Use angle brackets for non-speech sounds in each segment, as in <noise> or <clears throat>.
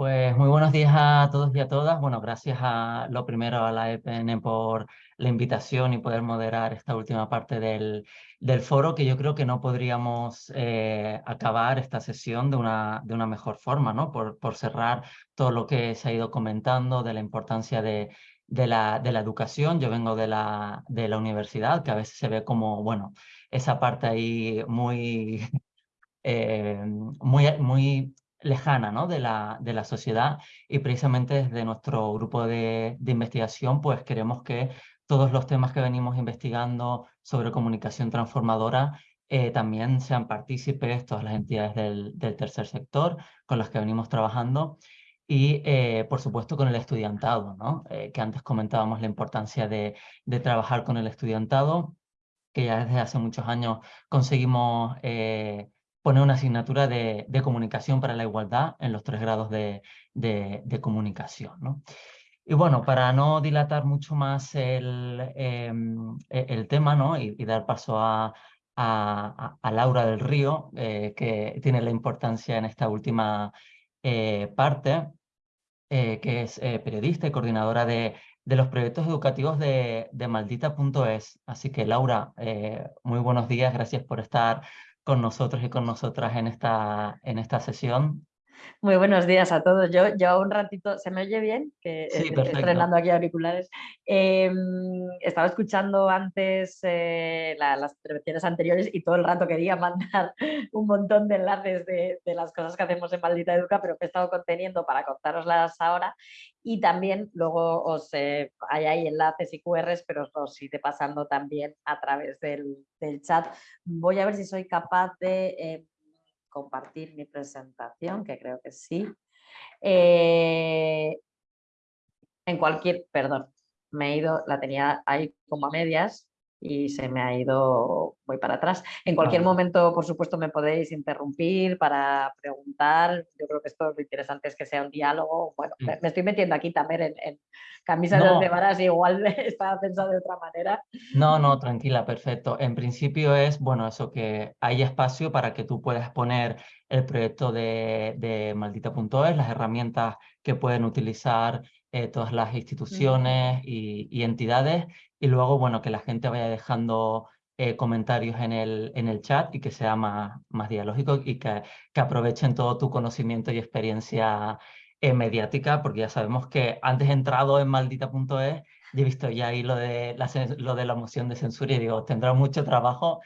Pues muy buenos días a todos y a todas. Bueno, gracias a lo primero a la EPN por la invitación y poder moderar esta última parte del, foro, que yo creo que no podríamos eh, acabar esta sesión de una, de una mejor forma, ¿no? Por, por cerrar todo lo que se ha ido comentando de la importancia de, de la, de la educación. Yo vengo de la, de la universidad, que a veces se ve como, bueno, esa parte ahí muy, <laughs> eh, muy lejana ¿no? de, la, de la sociedad y precisamente desde nuestro grupo de, de, investigación pues queremos que todos los temas que venimos investigando sobre comunicación transformadora eh, también sean partícipes todas las entidades del, del, tercer sector con las que venimos trabajando y eh, por supuesto con el estudiantado, ¿no? Eh, que antes comentábamos la importancia de, de trabajar con el estudiantado que ya desde hace muchos años conseguimos eh, poner una asignatura de, de, comunicación para la igualdad en los tres grados de, de, de comunicación. ¿no? Y bueno, para no dilatar mucho más el, eh, el tema ¿no? y, y, dar paso a, a, a Laura del Río, eh, que tiene la importancia en esta última eh, parte, eh, que es periodista y coordinadora de, de, los proyectos educativos de, de Maldita.es. Así que Laura, muy buenos días, gracias por estar con nosotros y con nosotras en esta, en esta sesión. Muy buenos días a todos. Yo, yo un ratito, ¿se me oye bien? Que sí, estoy estrenando aquí auriculares. Eh, estaba escuchando antes eh, la, las intervenciones anteriores y todo el rato quería <laughs> mandar un montón de enlaces de, de, las cosas que hacemos en Maldita Educa, pero que he estado conteniendo para contároslas ahora. Y también luego os eh, hay ahí enlaces y QRs, pero os iré pasando también a través del, del chat. Voy a ver si soy capaz de eh, compartir mi presentación, que creo que sí. Eh, en cualquier, perdón, me he ido, la tenía ahí como a medias, y se me ha ido, voy para atrás. En cualquier momento, por supuesto, me podéis interrumpir para preguntar. Yo creo que esto lo interesante es que sea un diálogo. Bueno, me, me estoy metiendo aquí también en, en camisas no. de varas, igual <laughs> estaba pensado de otra manera. No, no, tranquila, perfecto. En principio es, bueno, eso que hay espacio para que tú puedas poner el proyecto de, de maldita.es, las herramientas que pueden utilizar eh, todas las instituciones y, y, entidades y luego, bueno, que la gente vaya dejando eh, comentarios en el, en el chat y que sea más, más dialógico y que, que aprovechen todo tu conocimiento y experiencia eh, mediática, porque ya sabemos que antes he entrado en maldita.es y he visto ya ahí lo de, la, lo de la moción de censura y digo, tendrá mucho trabajo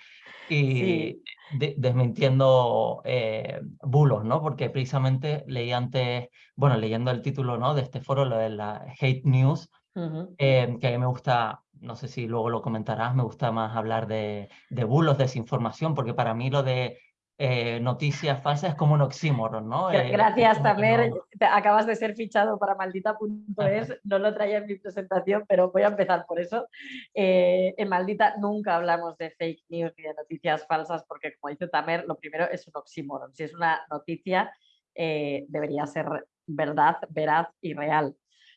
y sí. de, desmintiendo eh, bulos, ¿no? Porque precisamente leí antes, bueno, leyendo el título ¿no? de este foro, lo de la hate news, uh -huh. eh, que a mí me gusta, no sé si luego lo comentarás, me gusta más hablar de, de bulos, desinformación, porque para mí lo de eh, noticias falsas es como un oxímoron, ¿no? Gracias, eh, Tamer. No... Acabas de ser fichado para maldita.es. <laughs> No lo traía en mi presentación, pero voy a empezar por eso. Eh, en Maldita nunca hablamos de fake news ni de noticias falsas, porque como dice Tamer, lo primero es un oxímoron. Si es una noticia, eh, debería ser verdad, veraz y real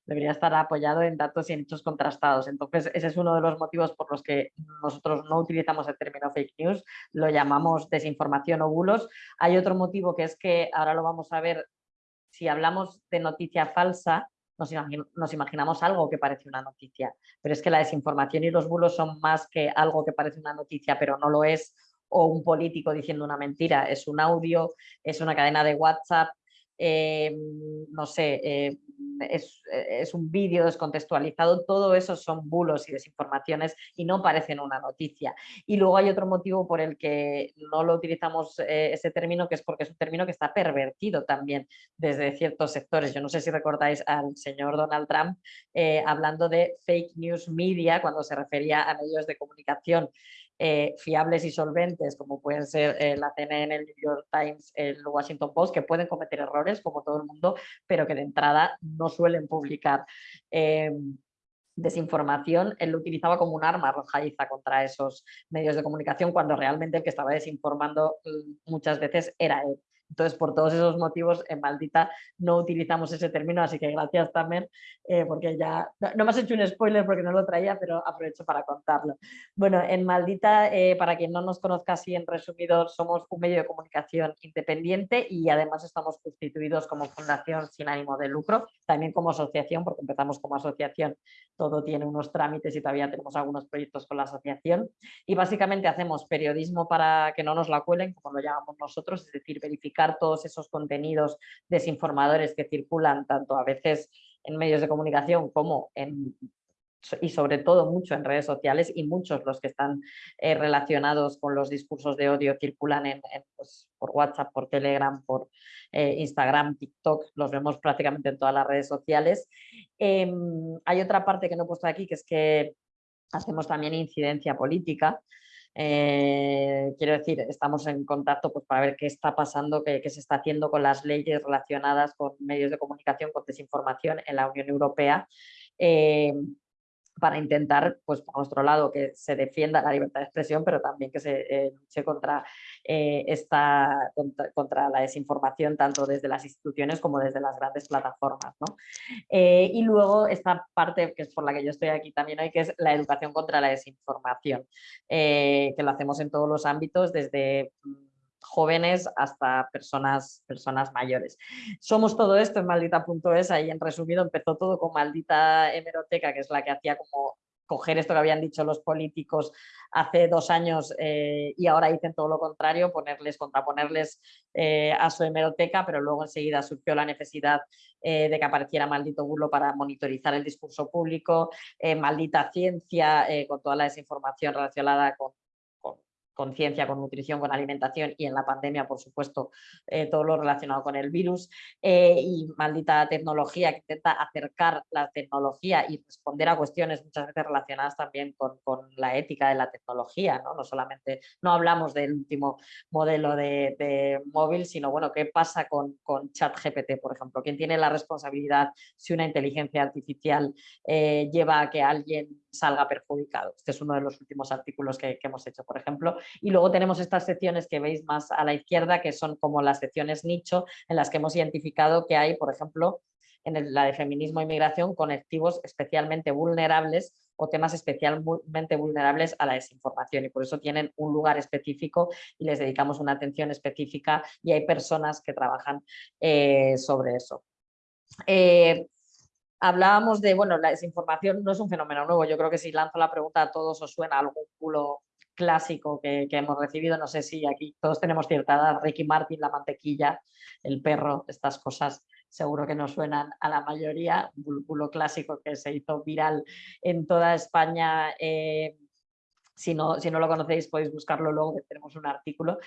debería estar apoyado en datos y en hechos contrastados. Entonces, ese es uno de los motivos por los que nosotros no utilizamos el término fake news, lo llamamos desinformación o bulos. Hay otro motivo que es que, ahora lo vamos a ver, si hablamos de noticia falsa, nos, nos imaginamos algo que parece una noticia, pero es que la desinformación y los bulos son más que algo que parece una noticia, pero no lo es, o un político diciendo una mentira, es un audio, es una cadena de WhatsApp, eh, no sé, eh, es, es, un vídeo descontextualizado, todo eso son bulos y desinformaciones y no parecen una noticia. Y luego hay otro motivo por el que no lo utilizamos eh, ese término, que es porque es un término que está pervertido también desde ciertos sectores. Yo no sé si recordáis al señor Donald Trump eh, hablando de fake news media cuando se refería a medios de comunicación eh, fiables y solventes, como pueden ser eh, la CNN, el New York Times, el Washington Post, que pueden cometer errores, como todo el mundo, pero que de entrada no suelen publicar. Eh, desinformación, él lo utilizaba como un arma arrojadiza contra esos medios de comunicación, cuando realmente el que estaba desinformando mm, muchas veces era él. Entonces, por todos esos motivos, en Maldita no utilizamos ese término, así que gracias también, eh, porque ya, no, me has hecho un spoiler porque no lo traía, pero aprovecho para contarlo. Bueno, en Maldita, eh, para quien no nos conozca así en resumido, somos un medio de comunicación independiente y además estamos constituidos como fundación sin ánimo de lucro, también como asociación, porque empezamos como asociación, todo tiene unos trámites y todavía tenemos algunos proyectos con la asociación. Y básicamente hacemos periodismo para que no nos la cuelen, como lo llamamos nosotros, es decir, verificar todos esos contenidos desinformadores que circulan tanto a veces en medios de comunicación como en y sobre todo mucho en redes sociales y muchos los que están eh, relacionados con los discursos de odio circulan en, pues, por WhatsApp, por Telegram, por eh, Instagram, TikTok, los vemos prácticamente en todas las redes sociales. Em, hay otra parte que no he puesto aquí que es que hacemos también incidencia política. Eh, quiero decir, estamos en contacto pues, para ver qué está pasando, qué, se está haciendo con las leyes relacionadas con medios de comunicación, con desinformación en la Unión Europea. Eh, para intentar, pues por nuestro lado, que se defienda la libertad de expresión, pero también que se eh, luche contra, esta, contra, la desinformación, tanto desde las instituciones como desde las grandes plataformas. y luego esta parte, que es por la que yo estoy aquí también hoy, que es la educación contra la desinformación, que lo hacemos en todos los ámbitos, desde mm, jóvenes hasta personas, personas mayores. Somos todo esto en maldita.es, ahí en resumido empezó todo con maldita hemeroteca, que es la que hacía como coger esto que habían dicho los políticos hace dos años eh, y ahora dicen todo lo contrario, ponerles, contraponerles eh, a su hemeroteca, pero luego enseguida surgió la necesidad eh, de que apareciera Maldito Burlo para monitorizar el discurso público, Maldita Ciencia, con toda la desinformación relacionada con con ciencia, con nutrición, con alimentación y en la pandemia, por supuesto, eh, todo lo relacionado con el virus eh, y maldita tecnología que intenta acercar la tecnología y responder a cuestiones muchas veces relacionadas también con, la ética de la tecnología, ¿no? no solamente, no hablamos del último modelo de, móvil, sino bueno, qué pasa con, ChatGPT, por ejemplo, quién tiene la responsabilidad si una inteligencia artificial eh, lleva a que alguien salga perjudicado. Este es uno de los últimos artículos que, hemos hecho, por ejemplo. Y luego tenemos estas secciones que veis más a la izquierda, que son como las secciones nicho, en las que hemos identificado que hay, por ejemplo, en la de feminismo e inmigración, colectivos especialmente vulnerables o temas especialmente vulnerables a la desinformación y por eso tienen un lugar específico y les dedicamos una atención específica y hay personas que trabajan eh, sobre eso. Eh, Hablábamos de, bueno, la desinformación no es un fenómeno nuevo, yo creo que si lanzo la pregunta a todos os suena algún culo clásico que, hemos recibido, no sé si aquí todos tenemos cierta edad, Ricky Martin, la mantequilla, el perro, estas cosas seguro que nos suenan a la mayoría, bulo clásico que se hizo viral en toda España, eh, si no, si no, lo conocéis podéis buscarlo luego, que tenemos un artículo,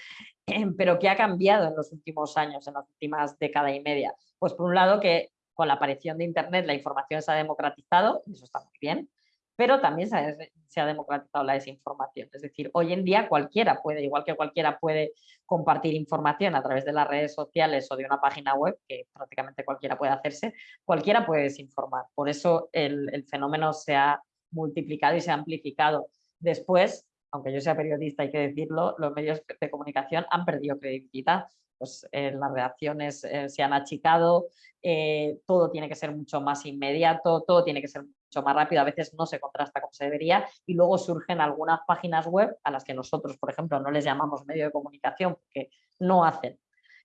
pero ¿qué ha cambiado en los últimos años, en las últimas década y media? Pues por un lado que con la aparición de Internet la información se ha democratizado, y eso está muy bien, pero también se ha, democratizado la desinformación. Es decir, hoy en día cualquiera puede, igual que cualquiera puede compartir información a través de las redes sociales o de una página web, que prácticamente cualquiera puede hacerse, cualquiera puede desinformar. Por eso el, el fenómeno se ha multiplicado y se ha amplificado. Después, aunque yo sea periodista, hay que decirlo, los medios de comunicación han perdido credibilidad pues eh, las reacciones eh, se han achicado, eh, todo tiene que ser mucho más inmediato, todo tiene que ser mucho más rápido, a veces no se contrasta como se debería y luego surgen algunas páginas web a las que nosotros, por ejemplo, no les llamamos medio de comunicación porque no hacen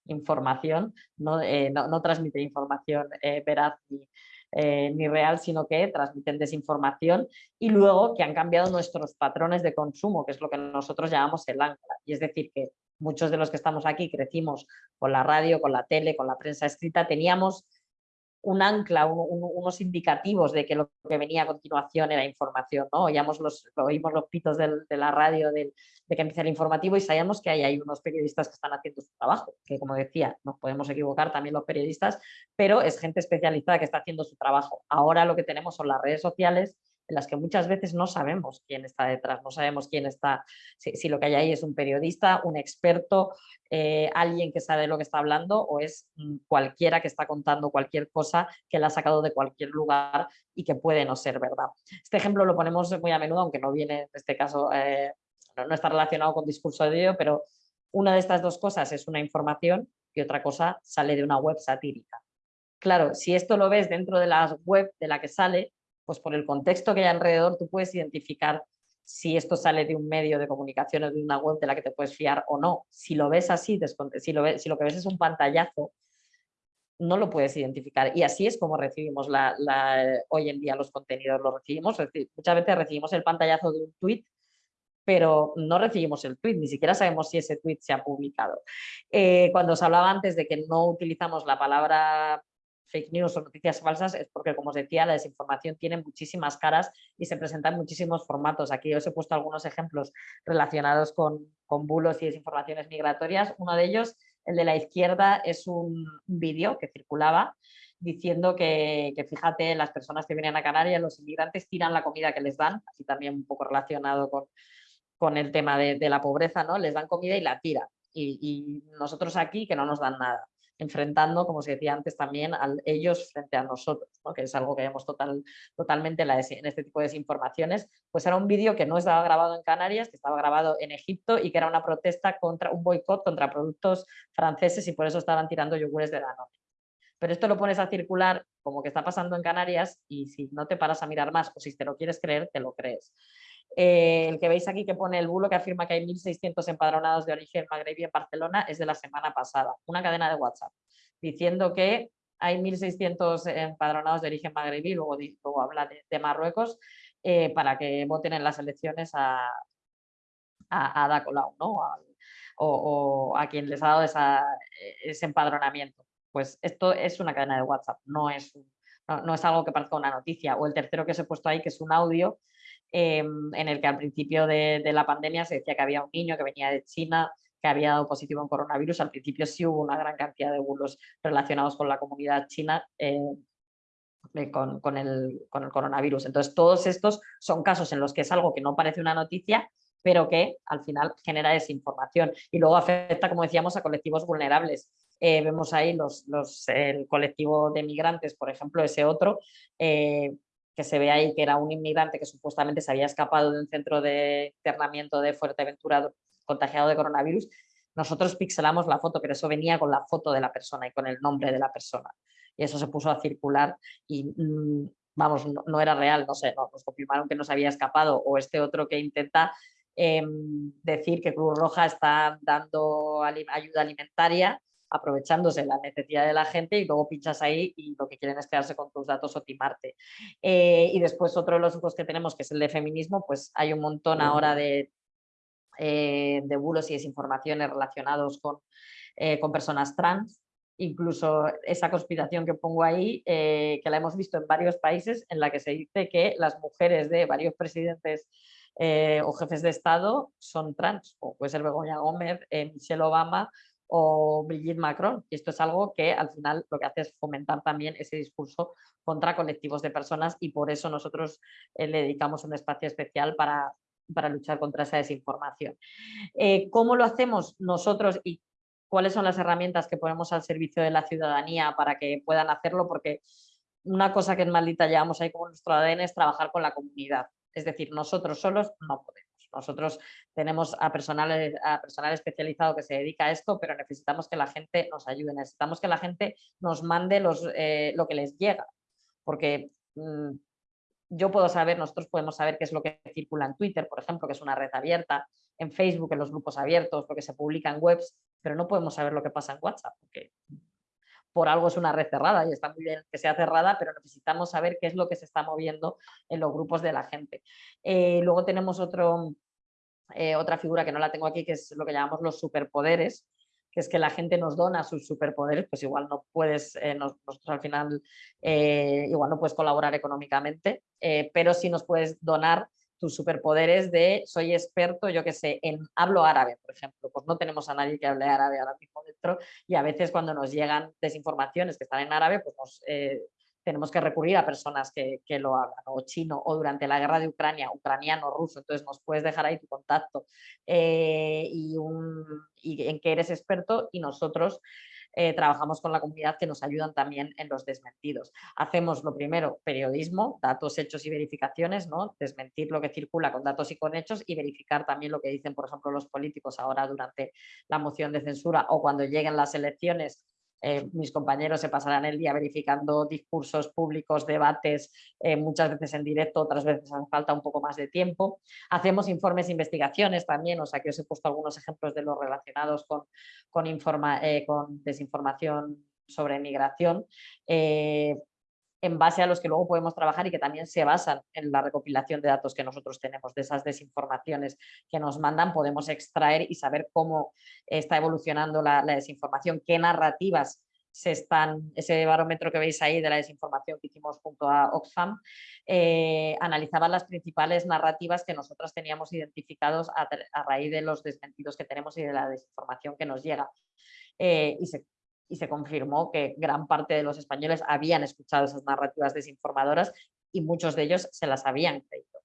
información, no, no, transmiten información veraz ni, ni real, sino que transmiten desinformación y luego que han cambiado nuestros patrones de consumo, que es lo que nosotros llamamos el ancla. Y es decir, que muchos de los que estamos aquí crecimos con la radio, con la tele, con la prensa escrita, teníamos un ancla, unos indicativos de que lo que venía a continuación era información. Oíamos los, oímos los pitos de la radio de que empieza el informativo y sabíamos que hay, hay unos periodistas que están haciendo su trabajo, que como decía, nos podemos equivocar también los periodistas, pero es gente especializada que está haciendo su trabajo. Ahora lo que tenemos son las redes sociales en las que muchas veces no sabemos quién está detrás, no sabemos quién está, si, lo que hay ahí es un periodista, un experto, eh, alguien que sabe lo que está hablando o es mm, cualquiera que está contando cualquier cosa que la ha sacado de cualquier lugar y que puede no ser verdad. Este ejemplo lo ponemos muy a menudo, aunque no viene en este caso, eh, no, está relacionado con discurso de odio, pero una de estas dos cosas es una información y otra cosa sale de una web satírica. Claro, si esto lo ves dentro de la web de la que sale, pues por el contexto que hay alrededor tú puedes identificar si esto sale de un medio de comunicación o de una web de la que te puedes fiar o no. Si lo ves así, si lo, ves, si lo que ves es un pantallazo, no lo puedes identificar. Y así es como recibimos la, hoy en día los contenidos. Los recibimos, muchas veces recibimos el pantallazo de un tweet, pero no recibimos el tweet, ni siquiera sabemos si ese tweet se ha publicado. Eh, cuando os hablaba antes de que no utilizamos la palabra fake news o noticias falsas es porque, como os decía, la desinformación tiene muchísimas caras y se presenta en muchísimos formatos. Aquí os he puesto algunos ejemplos relacionados con, con bulos y desinformaciones migratorias. Uno de ellos, el de la izquierda, es un vídeo que circulaba diciendo que, fíjate, las personas que vienen a Canarias, los inmigrantes tiran la comida que les dan, así también un poco relacionado con, con el tema de, la pobreza, ¿no? Les dan comida y la tiran. Y, nosotros aquí que no nos dan nada enfrentando, como se decía antes también, a ellos frente a nosotros, que es algo que vemos total, totalmente en, este tipo de desinformaciones, pues era un vídeo que no estaba grabado en Canarias, que estaba grabado en Egipto y que era una protesta contra un boicot contra productos franceses y por eso estaban tirando yogures de Danone. Pero esto lo pones a circular como que está pasando en Canarias y si no te paras a mirar más o si te lo quieres creer, te lo crees. Eh, el que veis aquí que pone el bulo que afirma que hay 1.600 empadronados de origen magrebí en Barcelona es de la semana pasada, una cadena de WhatsApp, diciendo que hay 1.600 empadronados de origen magrebí, luego, habla de, Marruecos, eh, para que voten en las elecciones a, a, a ¿no? o, a quien les ha dado ese empadronamiento. Pues esto es una cadena de WhatsApp, no es, no es algo que parezca una noticia. O el tercero que os he puesto ahí, que es un audio Em, en el que al principio de, la pandemia se decía que había un niño que venía de China que había dado positivo en coronavirus. Al principio sí hubo una gran cantidad de bulos relacionados con la comunidad china eh, con, el, con el coronavirus. Entonces todos estos son casos en los que es algo que no parece una noticia, pero que al final genera desinformación y luego afecta, como decíamos, a colectivos vulnerables. Eh, vemos ahí los, los, el colectivo de migrantes, por ejemplo, ese otro, eh, que se ve ahí que era un inmigrante que supuestamente se había escapado de un centro de internamiento de Fuerteventura contagiado de coronavirus, nosotros pixelamos la foto, pero eso venía con la foto de la persona y con el nombre de la persona. Y eso se puso a circular y, mm, vamos, no, era real, no sé, nos confirmaron que no se había escapado. O este otro que intenta em, decir que Cruz Roja está dando ayuda alimentaria aprovechándose la necesidad de la gente y luego pinchas ahí y lo que quieren es quedarse con tus datos o timarte. Eh, y después otro de los grupos que tenemos, que es el de feminismo, pues hay un montón ahora de, eh, de bulos y desinformaciones relacionados con, eh, con personas trans, incluso esa conspiración que pongo ahí, que la hemos visto en varios países, en la que se dice que las mujeres de varios presidentes o jefes de Estado son trans, o puede ser Begoña Gómez, Michelle Obama o Brigitte Macron. Y esto es algo que al final lo que hace es fomentar también ese discurso contra colectivos de personas y por eso nosotros eh, le dedicamos un espacio especial para, para luchar contra esa desinformación. Eh, ¿Cómo lo hacemos nosotros y cuáles son las herramientas que ponemos al servicio de la ciudadanía para que puedan hacerlo? Porque una cosa que en Maldita llevamos ahí como nuestro ADN es trabajar con la comunidad. Es decir, nosotros solos no podemos. Nosotros tenemos a personal, a personal especializado que se dedica a esto, pero necesitamos que la gente nos ayude, necesitamos que la gente nos mande los, eh, lo que les llega, porque mm, yo puedo saber, nosotros podemos saber qué es lo que circula en Twitter, por ejemplo, que es una red abierta, en Facebook, en los grupos abiertos, lo que se publica en webs, pero no podemos saber lo que pasa en WhatsApp, porque por algo es una red cerrada y está muy bien que sea cerrada, pero necesitamos saber qué es lo que se está moviendo en los grupos de la gente. Eh, luego tenemos otro, eh, otra figura que no la tengo aquí, que es lo que llamamos los superpoderes, que es que la gente nos dona sus superpoderes, pues igual no puedes, eh, nosotros al final, eh, igual no puedes colaborar económicamente, pero sí nos puedes donar tus superpoderes de soy experto, yo que sé, en hablo árabe, por ejemplo, pues no tenemos a nadie que hable árabe ahora mismo dentro y a veces cuando nos llegan desinformaciones que están en árabe, pues nos, tenemos que recurrir a personas que, lo hablan, o chino, o durante la guerra de Ucrania, ucraniano, ruso, entonces nos puedes dejar ahí tu contacto eh, y, en qué eres experto y nosotros eh, trabajamos con la comunidad que nos ayudan también en los desmentidos. Hacemos lo primero, periodismo, datos, hechos y verificaciones, ¿no? desmentir lo que circula con datos y con hechos y verificar también lo que dicen, por ejemplo, los políticos ahora durante la moción de censura o cuando lleguen las elecciones eh, mis compañeros se pasarán el día verificando discursos públicos, debates, eh, muchas veces en directo, otras veces hace falta un poco más de tiempo. Hacemos informes investigaciones también, o sea que os he puesto algunos ejemplos de los relacionados con, con, eh, con desinformación sobre migración en base a los que luego podemos trabajar y que también se basan en la recopilación de datos que nosotros tenemos, de esas desinformaciones que nos mandan, podemos extraer y saber cómo está evolucionando la, desinformación, qué narrativas se están, ese barómetro que veis ahí de la desinformación que hicimos junto a Oxfam, eh, analizaba las principales narrativas que nosotros teníamos identificados a, raíz de los desmentidos que tenemos y de la desinformación que nos llega. Eh, y se y se confirmó que gran parte de los españoles habían escuchado esas narrativas desinformadoras y muchos de ellos se las habían creído.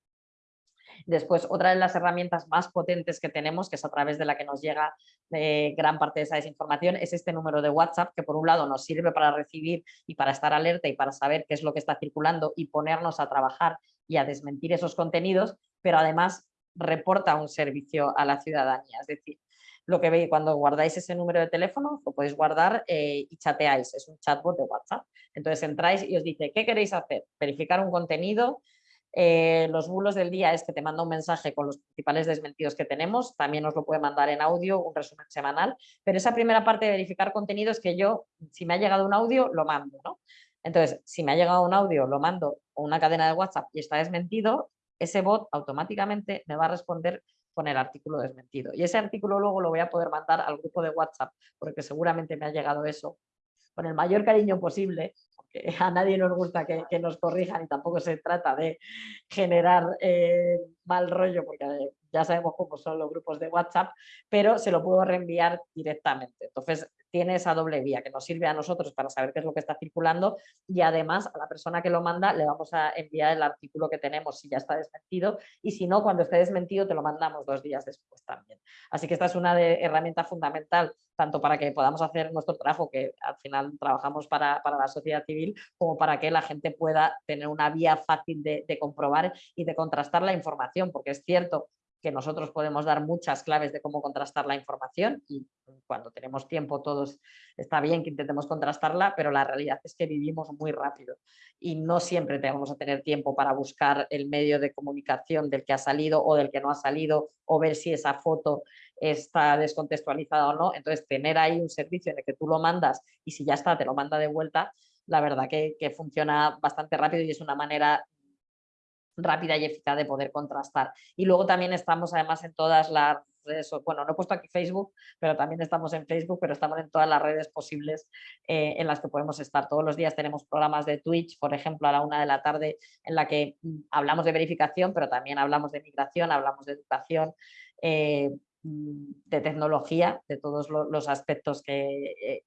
Después, otra de las herramientas más potentes que tenemos, que es a través de la que nos llega eh, gran parte de esa desinformación, es este número de WhatsApp, que por un lado nos sirve para recibir y para estar alerta y para saber qué es lo que está circulando y ponernos a trabajar y a desmentir esos contenidos, pero además reporta un servicio a la ciudadanía. Es decir, lo que veis cuando guardáis ese número de teléfono, lo podéis guardar eh, y chateáis, es un chatbot de WhatsApp. Entonces entráis y os dice, ¿qué queréis hacer? Verificar un contenido, eh, los bulos del día es que te manda un mensaje con los principales desmentidos que tenemos, también os lo puede mandar en audio, un resumen semanal, pero esa primera parte de verificar contenido es que yo, si me ha llegado un audio, lo mando, ¿no? Entonces, si me ha llegado un audio, lo mando o una cadena de WhatsApp y está desmentido, ese bot automáticamente me va a responder con el artículo desmentido. Y ese artículo luego lo voy a poder mandar al grupo de WhatsApp, porque seguramente me ha llegado eso con el mayor cariño posible, porque <laughs> a nadie nos gusta que, nos corrijan y tampoco se trata de generar eh, mal rollo, porque ya sabemos cómo son los grupos de WhatsApp, pero se lo puedo reenviar directamente. Entonces, tiene esa doble vía que nos sirve a nosotros para saber qué es lo que está circulando y además a la persona que lo manda le vamos a enviar el artículo que tenemos si ya está desmentido y si no, cuando esté desmentido te lo mandamos dos días después también. Así que esta es una de, herramienta fundamental tanto para que podamos hacer nuestro trabajo, que al final trabajamos para, la sociedad civil, como para que la gente pueda tener una vía fácil de, de comprobar y de contrastar la información, porque es cierto que nosotros podemos dar muchas claves de cómo contrastar la información y cuando tenemos tiempo todos está bien que intentemos contrastarla, pero la realidad es que vivimos muy rápido y no siempre vamos a tener tiempo para buscar el medio de comunicación del que ha salido o del que no ha salido o ver si esa foto está descontextualizada o no. Entonces tener ahí un servicio en el que tú lo mandas y si ya está te lo manda de vuelta, la verdad que, que funciona bastante rápido y es una manera rápida y eficaz de poder contrastar. Y luego también estamos además en todas las redes, bueno, no he puesto aquí Facebook, pero también estamos en Facebook, pero estamos en todas las redes posibles eh, en las que podemos estar. Todos los días tenemos programas de Twitch, por ejemplo, a la una de la tarde, en la que mm, hablamos de verificación, pero también hablamos de migración, hablamos de educación, eh, mm, de tecnología, de todos los aspectos que,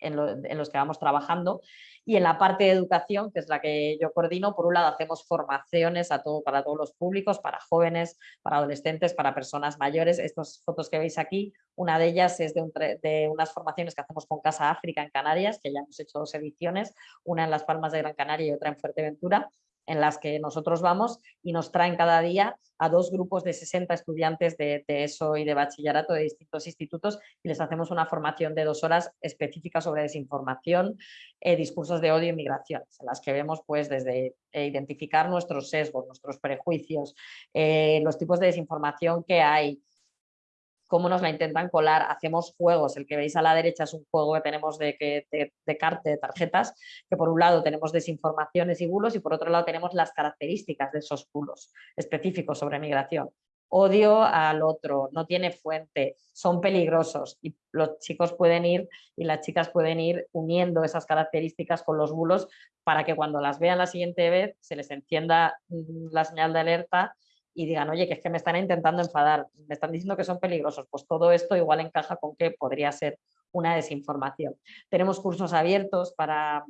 eh, en, los que vamos trabajando. Y en la parte de educación, que es la que yo coordino, por un lado hacemos formaciones a todo, para todos los públicos, para jóvenes, para adolescentes, para personas mayores. Estas fotos que veis aquí, una de ellas es de, de unas formaciones que hacemos con Casa África en Canarias, que ya hemos hecho dos ediciones, una en Las Palmas de Gran Canaria y otra en Fuerteventura en las que nosotros vamos y nos traen cada día a dos grupos de 60 estudiantes de, ESO y de bachillerato de distintos institutos y les hacemos una formación de dos horas específica sobre desinformación, eh, discursos de odio y migraciones, en las que vemos pues desde eh, identificar nuestros sesgos, nuestros prejuicios, eh, los tipos de desinformación que hay, cómo nos la intentan colar, hacemos juegos, el que veis a la derecha es un juego que tenemos de, de, de, de tarjetas, que por un lado tenemos desinformaciones y bulos y por otro lado tenemos las características de esos bulos específicos sobre migración. Odio al otro, no tiene fuente, son peligrosos y los chicos pueden ir y las chicas pueden ir uniendo esas características con los bulos para que cuando las vean la siguiente vez se les encienda mm, la señal de alerta y digan, oye, que es que me están intentando enfadar, me están diciendo que son peligrosos, pues todo esto igual encaja con que podría ser una desinformación. Tenemos cursos abiertos para,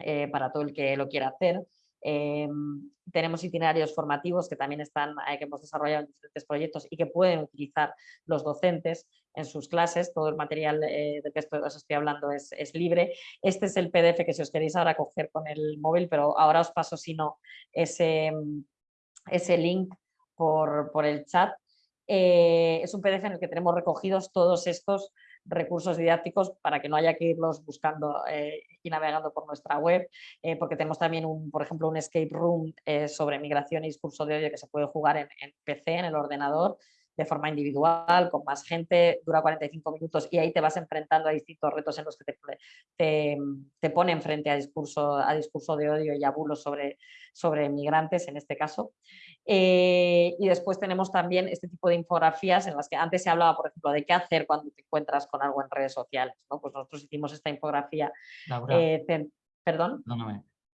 eh, para todo el que lo quiera hacer. Em, tenemos itinerarios formativos que también están, eh, que hemos desarrollado en diferentes proyectos y que pueden utilizar los docentes en sus clases. Todo el material eh, de que os estoy hablando es, libre. Este es el PDF que si os queréis ahora coger con el móvil, pero ahora os paso si no ese, ese link por, por el chat. Eh, es un PDF en el que tenemos recogidos todos estos recursos didácticos para que no haya que irlos buscando eh, y navegando por nuestra web, eh, porque tenemos también, un, por ejemplo, un escape room sobre migración y discurso de odio que se puede jugar en PC, en el ordenador, de forma individual, con más gente, dura 45 minutos y ahí te vas enfrentando a distintos retos en los que te, te, ponen frente a discurso, a discurso de odio y a bulos sobre, sobre migrantes en este caso. Eh, y después tenemos también este tipo de infografías en las que antes se hablaba, por ejemplo, de qué hacer cuando te encuentras con algo en redes sociales. ¿no? Pues nosotros hicimos esta infografía. Eh, Perdón.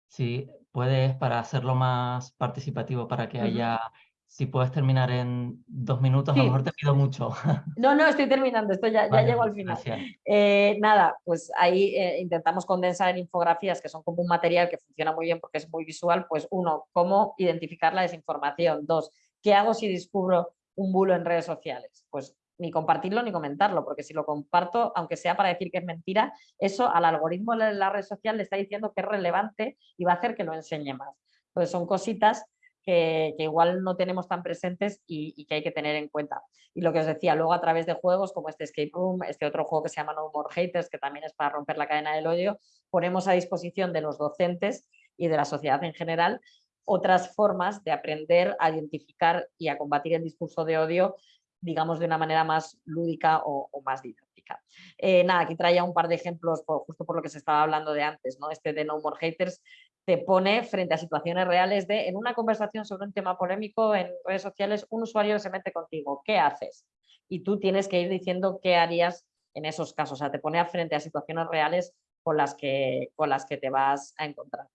Si puedes, para hacerlo más participativo, para que haya si puedes terminar en dos minutos, a lo mejor te pido mucho. <laughs> No, no, estoy terminando, esto ya, ya llego al final. Eh, nada, pues ahí eh, intentamos condensar en infografías, que son como un material que funciona muy bien porque es muy visual, pues uno, cómo identificar la desinformación. Dos, ¿qué hago si descubro un bulo en redes sociales? Pues ni compartirlo ni comentarlo, porque si lo comparto, aunque sea para decir que es mentira, eso al algoritmo de la red social le está diciendo que es relevante y va a hacer que lo enseñe más. Entonces son cositas que, igual no tenemos tan presentes y, que hay que tener en cuenta. Y lo que os decía, luego a través de juegos como este Escape Room, este otro juego que se llama No More Haters, que también es para romper la cadena del odio, ponemos a disposición de los docentes y de la sociedad en general otras formas de aprender a identificar y a combatir el discurso de odio digamos, de una manera más lúdica o, más didáctica. Eh, nada, aquí traía un par de ejemplos, justo por lo que se estaba hablando de antes, ¿no? este de No More Haters, te pone frente a situaciones reales de, en una conversación sobre un tema polémico en redes sociales, un usuario se mete contigo, ¿qué haces? Y tú tienes que ir diciendo qué harías en esos casos, o sea, te pone frente a situaciones reales con las que, con las que te vas a encontrar.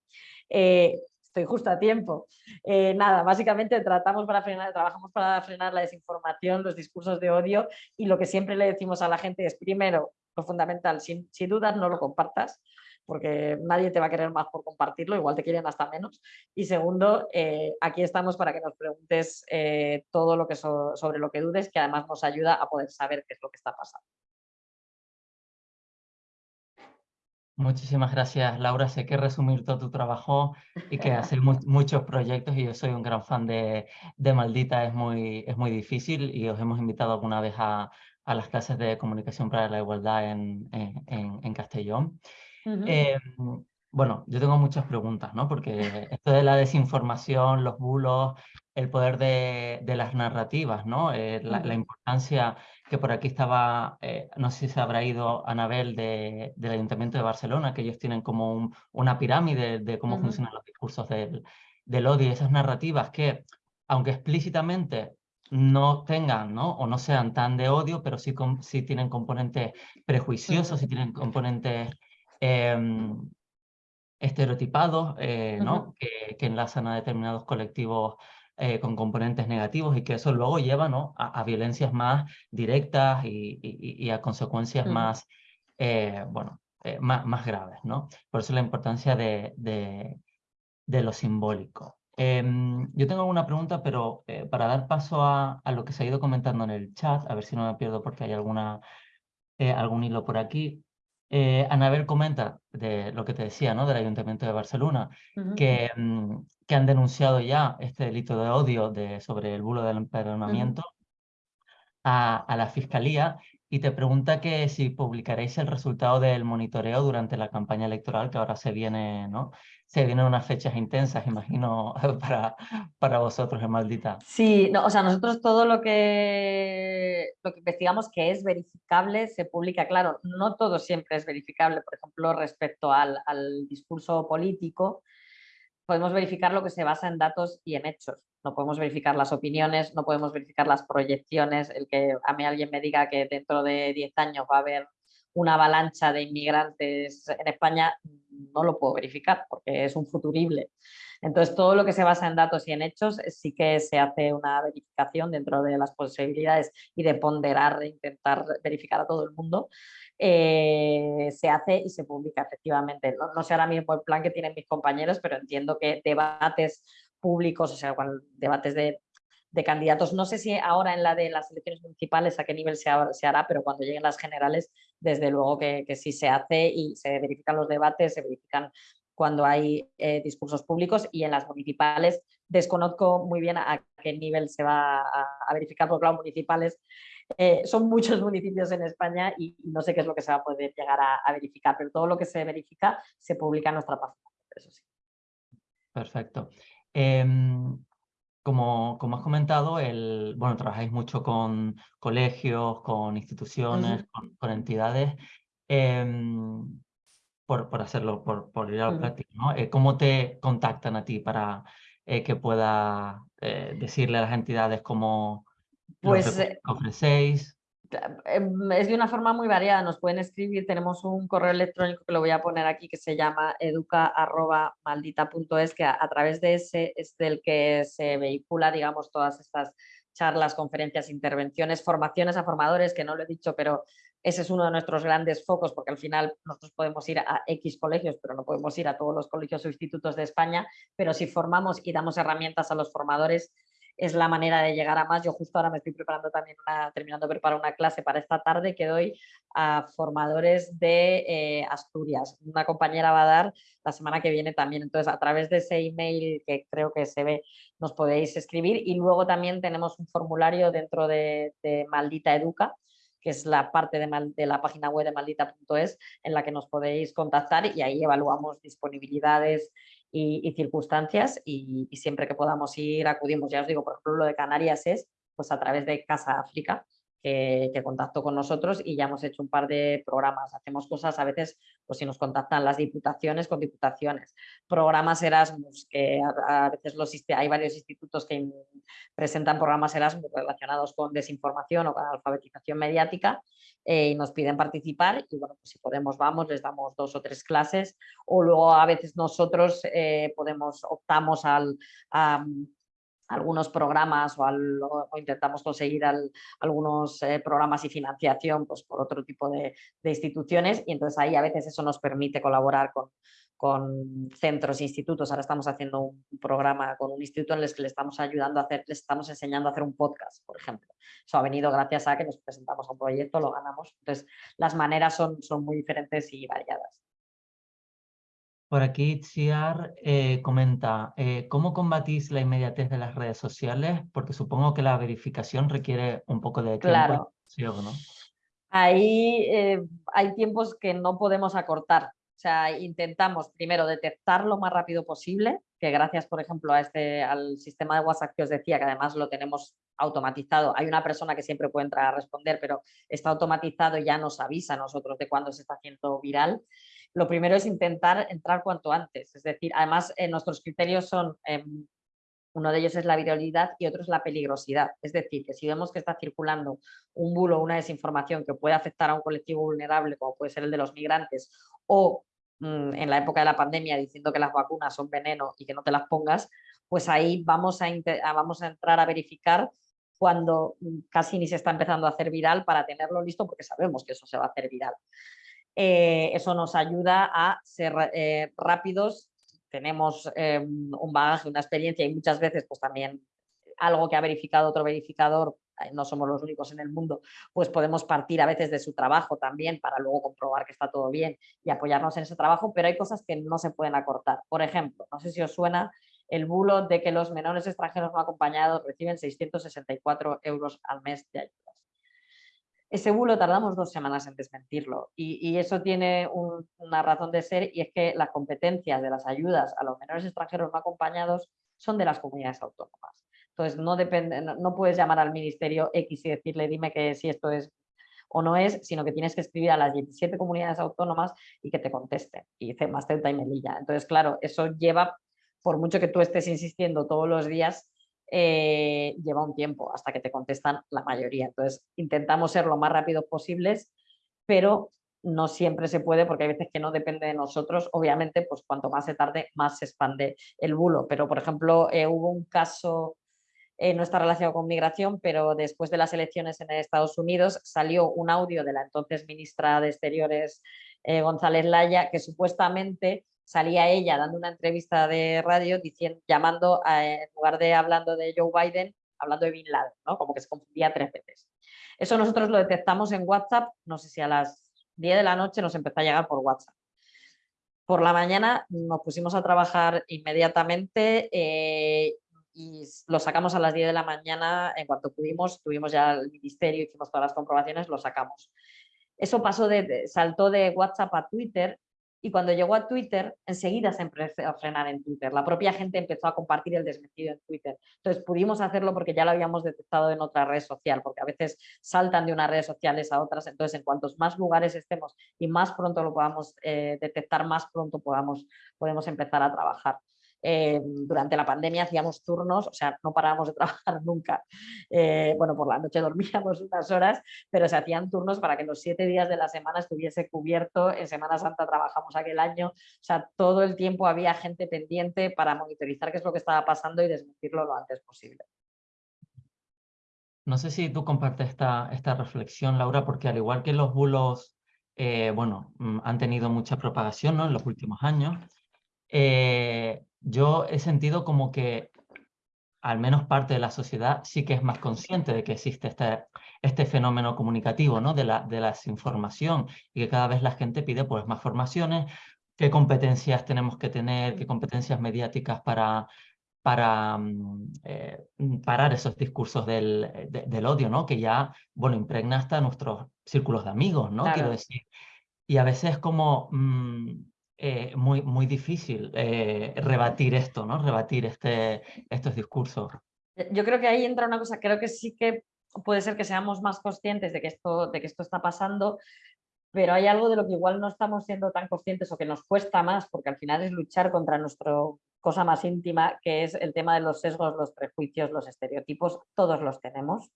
Eh, estoy justo a tiempo. Eh, nada, básicamente tratamos para frenar, trabajamos para frenar la desinformación, los discursos de odio y lo que siempre le decimos a la gente es, primero, lo fundamental, sin, sin dudas no lo compartas, porque nadie te va a querer más por compartirlo, igual te quieren hasta menos. Y segundo, eh, aquí estamos para que nos preguntes eh, todo lo que sobre lo que dudes, que además nos ayuda a poder saber qué es lo que está pasando. Muchísimas gracias, Laura. Sé que resumir todo tu trabajo y que <laughs> hacer muchos proyectos y yo soy un gran fan de, de, Maldita es muy, es muy difícil y os hemos invitado alguna vez a, a las clases de comunicación para la igualdad en, en, en Castellón. Em, bueno, yo tengo muchas preguntas, ¿no? Porque esto de la desinformación, los bulos, el poder de, de las narrativas, ¿no? Eh, la, importancia que por aquí estaba, eh, no sé si se habrá ido Anabel de, del Ayuntamiento de Barcelona, que ellos tienen como una pirámide de cómo funcionan los discursos del, del odio y esas narrativas que, aunque explícitamente no tengan ¿no? o no sean tan de odio, pero sí, sí tienen componentes prejuiciosos, sí tienen componentes Em, estereotipados, eh, ¿no? que, que, enlazan a determinados colectivos eh, con componentes negativos y que eso luego lleva ¿no? a, violencias más directas y, y, a consecuencias más, eh, bueno, más, más, graves. ¿no? Por eso la importancia de, de, de lo simbólico. Em, yo tengo una pregunta, pero para dar paso a, a, lo que se ha ido comentando en el chat, a ver si no me pierdo porque hay alguna, algún hilo por aquí. Eh, Anabel comenta de lo que te decía, ¿no? Del Ayuntamiento de Barcelona, que, mm, que, han denunciado ya este delito de odio de, sobre el bulo del empadronamiento a, a, la Fiscalía y te pregunta que si publicaréis el resultado del monitoreo durante la campaña electoral que ahora se viene, ¿no? Se vienen unas fechas intensas, imagino, <laughs> para, para vosotros en Maldita. Sí, no, o sea, nosotros todo lo que, lo que investigamos que es verificable se publica. Claro, no todo siempre es verificable. Por ejemplo, respecto al, al discurso político, podemos verificar lo que se basa en datos y en hechos no podemos verificar las opiniones, no podemos verificar las proyecciones, el que a mí alguien me diga que dentro de 10 años va a haber una avalancha de inmigrantes en España, no lo puedo verificar porque es un futurible. Entonces, todo lo que se basa en datos y en hechos sí que se hace una verificación dentro de las posibilidades y de ponderar, de intentar verificar a todo el mundo. eh, se hace y se publica efectivamente. No, sé ahora mismo el plan que tienen mis compañeros, pero entiendo que debates públicos, o sea, debates de, candidatos, no sé si ahora en la de las elecciones municipales a qué nivel se, hará, pero cuando lleguen las generales, desde luego que, sí se hace y se verifican los debates, se verifican cuando hay eh, discursos públicos y en las municipales desconozco muy bien a, qué nivel se va a, verificar, porque los municipales eh, son muchos <laughs> municipios en España y, no sé qué es lo que se va a poder llegar a, verificar, pero todo lo que se verifica se publica en nuestra página, eso sí. Perfecto. Em, como, como, has comentado, el, bueno, trabajáis mucho con colegios, con instituciones, con, entidades. Em, por, hacerlo, por, por ir a lo práctico, ¿no? Eh, ¿Cómo te contactan a ti para eh, que pueda eh, decirle a las entidades cómo pues, ofrecéis? Em, es de una forma muy variada, nos pueden escribir, tenemos un correo electrónico que lo voy a poner aquí que se llama educa.maldita.es que a, través de ese es del que se vehicula, digamos, todas estas charlas, conferencias, intervenciones, formaciones a formadores, que no lo he dicho, pero ese es uno de nuestros grandes focos porque al final nosotros podemos ir a X colegios, pero no podemos ir a todos los colegios o institutos de España, pero si formamos y damos herramientas a los formadores, es la manera de llegar a más. Yo justo ahora me estoy preparando también, una, terminando de preparar una clase para esta tarde que doy a formadores de eh, Asturias. Una compañera va a dar la semana que viene también. Entonces, a través de ese email que creo que se ve, nos podéis escribir. Y luego también tenemos un formulario dentro de, de Maldita Educa, que es la parte de, la página web de maldita.es en la que nos podéis contactar y ahí evaluamos disponibilidades y, circunstancias y, siempre que podamos ir acudimos. Ya os digo, por ejemplo, lo de Canarias es pues a través de Casa África, que, contactó con nosotros y ya hemos hecho un par de programas. Hacemos cosas a veces, pues si nos contactan las diputaciones, con diputaciones. Programas Erasmus, que a, veces los, hay varios institutos que presentan programas Erasmus relacionados con desinformación o con alfabetización mediática eh, y nos piden participar y bueno, pues si podemos vamos, les damos dos o tres clases o luego a veces nosotros eh, podemos, optamos al, algunos programas o, intentamos conseguir algunos eh, programas y financiación pues, por otro tipo de, instituciones y entonces ahí a veces eso nos permite colaborar con, con centros e institutos. Ahora estamos haciendo un programa con un instituto en el que le estamos ayudando a hacer, le estamos enseñando a hacer un podcast, por ejemplo. Eso ha venido gracias a que nos presentamos a un proyecto, lo ganamos. Entonces, las maneras son, son muy diferentes y variadas. Por aquí Chiar eh, comenta, eh, ¿cómo combatís la inmediatez de las redes sociales? Porque supongo que la verificación requiere un poco de tiempo. Claro. ¿no? Ahí eh, hay tiempos que no podemos acortar. O sea, intentamos primero detectar lo más rápido posible, que gracias, por ejemplo, a este, al sistema de WhatsApp que os decía, que además lo tenemos automatizado. Hay una persona que siempre puede entrar a responder, pero está automatizado y ya nos avisa a nosotros de cuándo se está haciendo viral lo primero es intentar entrar cuanto antes. Es decir, además eh, nuestros criterios son, em, uno de ellos es la viralidad y otro es la peligrosidad. Es decir, que si vemos que está circulando un bulo o una desinformación que puede afectar a un colectivo vulnerable, como puede ser el de los migrantes, o mm, en la época de la pandemia diciendo que las vacunas son veneno y que no te las pongas, pues ahí vamos a, vamos a entrar a verificar cuando mm, casi ni se está empezando a hacer viral para tenerlo listo porque sabemos que eso se va a hacer viral. Eh, eso nos ayuda a ser eh, rápidos, tenemos em, un bagaje, una experiencia y muchas veces pues también algo que ha verificado otro verificador, eh, no somos los únicos en el mundo, pues podemos partir a veces de su trabajo también para luego comprobar que está todo bien y apoyarnos en ese trabajo, pero hay cosas que no se pueden acortar. Por ejemplo, no sé si os suena el bulo de que los menores extranjeros no acompañados reciben 664 euros al mes de ayuda. Ese bulo tardamos dos semanas en desmentirlo y, eso tiene una razón de ser y es que las competencias de las ayudas a los menores extranjeros no acompañados son de las comunidades autónomas. Entonces no, puedes llamar al ministerio X y decirle dime que si esto es o no es, sino que tienes que escribir a las 17 comunidades autónomas y que te contesten. Y más tenta y melilla. Entonces, claro, eso lleva, por mucho que tú estés insistiendo todos los días, eh, lleva un tiempo hasta que te contestan la mayoría. Entonces intentamos ser lo más rápidos posibles, pero no siempre se puede porque hay veces que no depende de nosotros. Obviamente, pues cuanto más se tarde, más se expande el bulo. Pero, por ejemplo, eh, hubo un caso eh, no está relacionado con migración, pero después de las elecciones en Estados Unidos salió un audio de la entonces ministra de Exteriores eh, González Laya que supuestamente salía ella dando una entrevista de radio diciendo, llamando, en lugar de hablando de Joe Biden, hablando de Bin Laden, ¿no? como que se confundía tres veces. Eso nosotros lo detectamos en WhatsApp, no sé si a las 10 de la noche nos empezó a llegar por WhatsApp. Por la mañana nos pusimos a trabajar inmediatamente eh, y lo sacamos a las 10 de la mañana, en cuanto pudimos, tuvimos ya el ministerio, hicimos todas las comprobaciones, lo sacamos. Eso pasó de, saltó de WhatsApp a Twitter y cuando llegó a Twitter, enseguida se empezó a frenar en Twitter. La propia gente empezó a compartir el desmentido en Twitter. Entonces pudimos hacerlo porque ya lo habíamos detectado en otra red social, porque a veces saltan de unas redes sociales a otras. Entonces, en cuantos más lugares estemos y más pronto lo podamos eh, detectar, más pronto podamos, podemos empezar a trabajar. Eh, durante la pandemia hacíamos turnos, o sea, no parábamos de <laughs> trabajar nunca. Eh, bueno, por la noche dormíamos unas horas, pero se hacían turnos para que los siete días de la semana estuviese cubierto. En Semana Santa trabajamos aquel año, o sea, todo el tiempo había gente pendiente para monitorizar qué es lo que estaba pasando y desmentirlo lo antes posible. No sé si tú compartes esta, esta reflexión, Laura, porque al igual que los bulos, eh, bueno, mm, han tenido mucha propagación ¿no? en los últimos años, eh, yo he sentido como que al menos parte de la sociedad sí que es más consciente de que existe este, este fenómeno comunicativo, ¿no? de, la, de la desinformación y que cada vez la gente pide pues, más formaciones, qué competencias tenemos que tener, qué competencias mediáticas para, para mm, eh, parar esos discursos del, del, odio, ¿no? que ya bueno, impregna hasta nuestros círculos de amigos, ¿no? quiero decir. Y a veces como... Mm, eh, muy, muy difícil eh, rebatir esto, ¿no? Rebatir este, estos discursos. Yo creo que ahí entra una cosa, creo que sí que puede ser que seamos más conscientes de que esto, de que esto está pasando, pero hay algo de lo que igual no estamos siendo tan conscientes o que nos cuesta más, porque al final es luchar contra nuestra cosa más íntima, que es el tema de los sesgos, los prejuicios, los estereotipos, todos los tenemos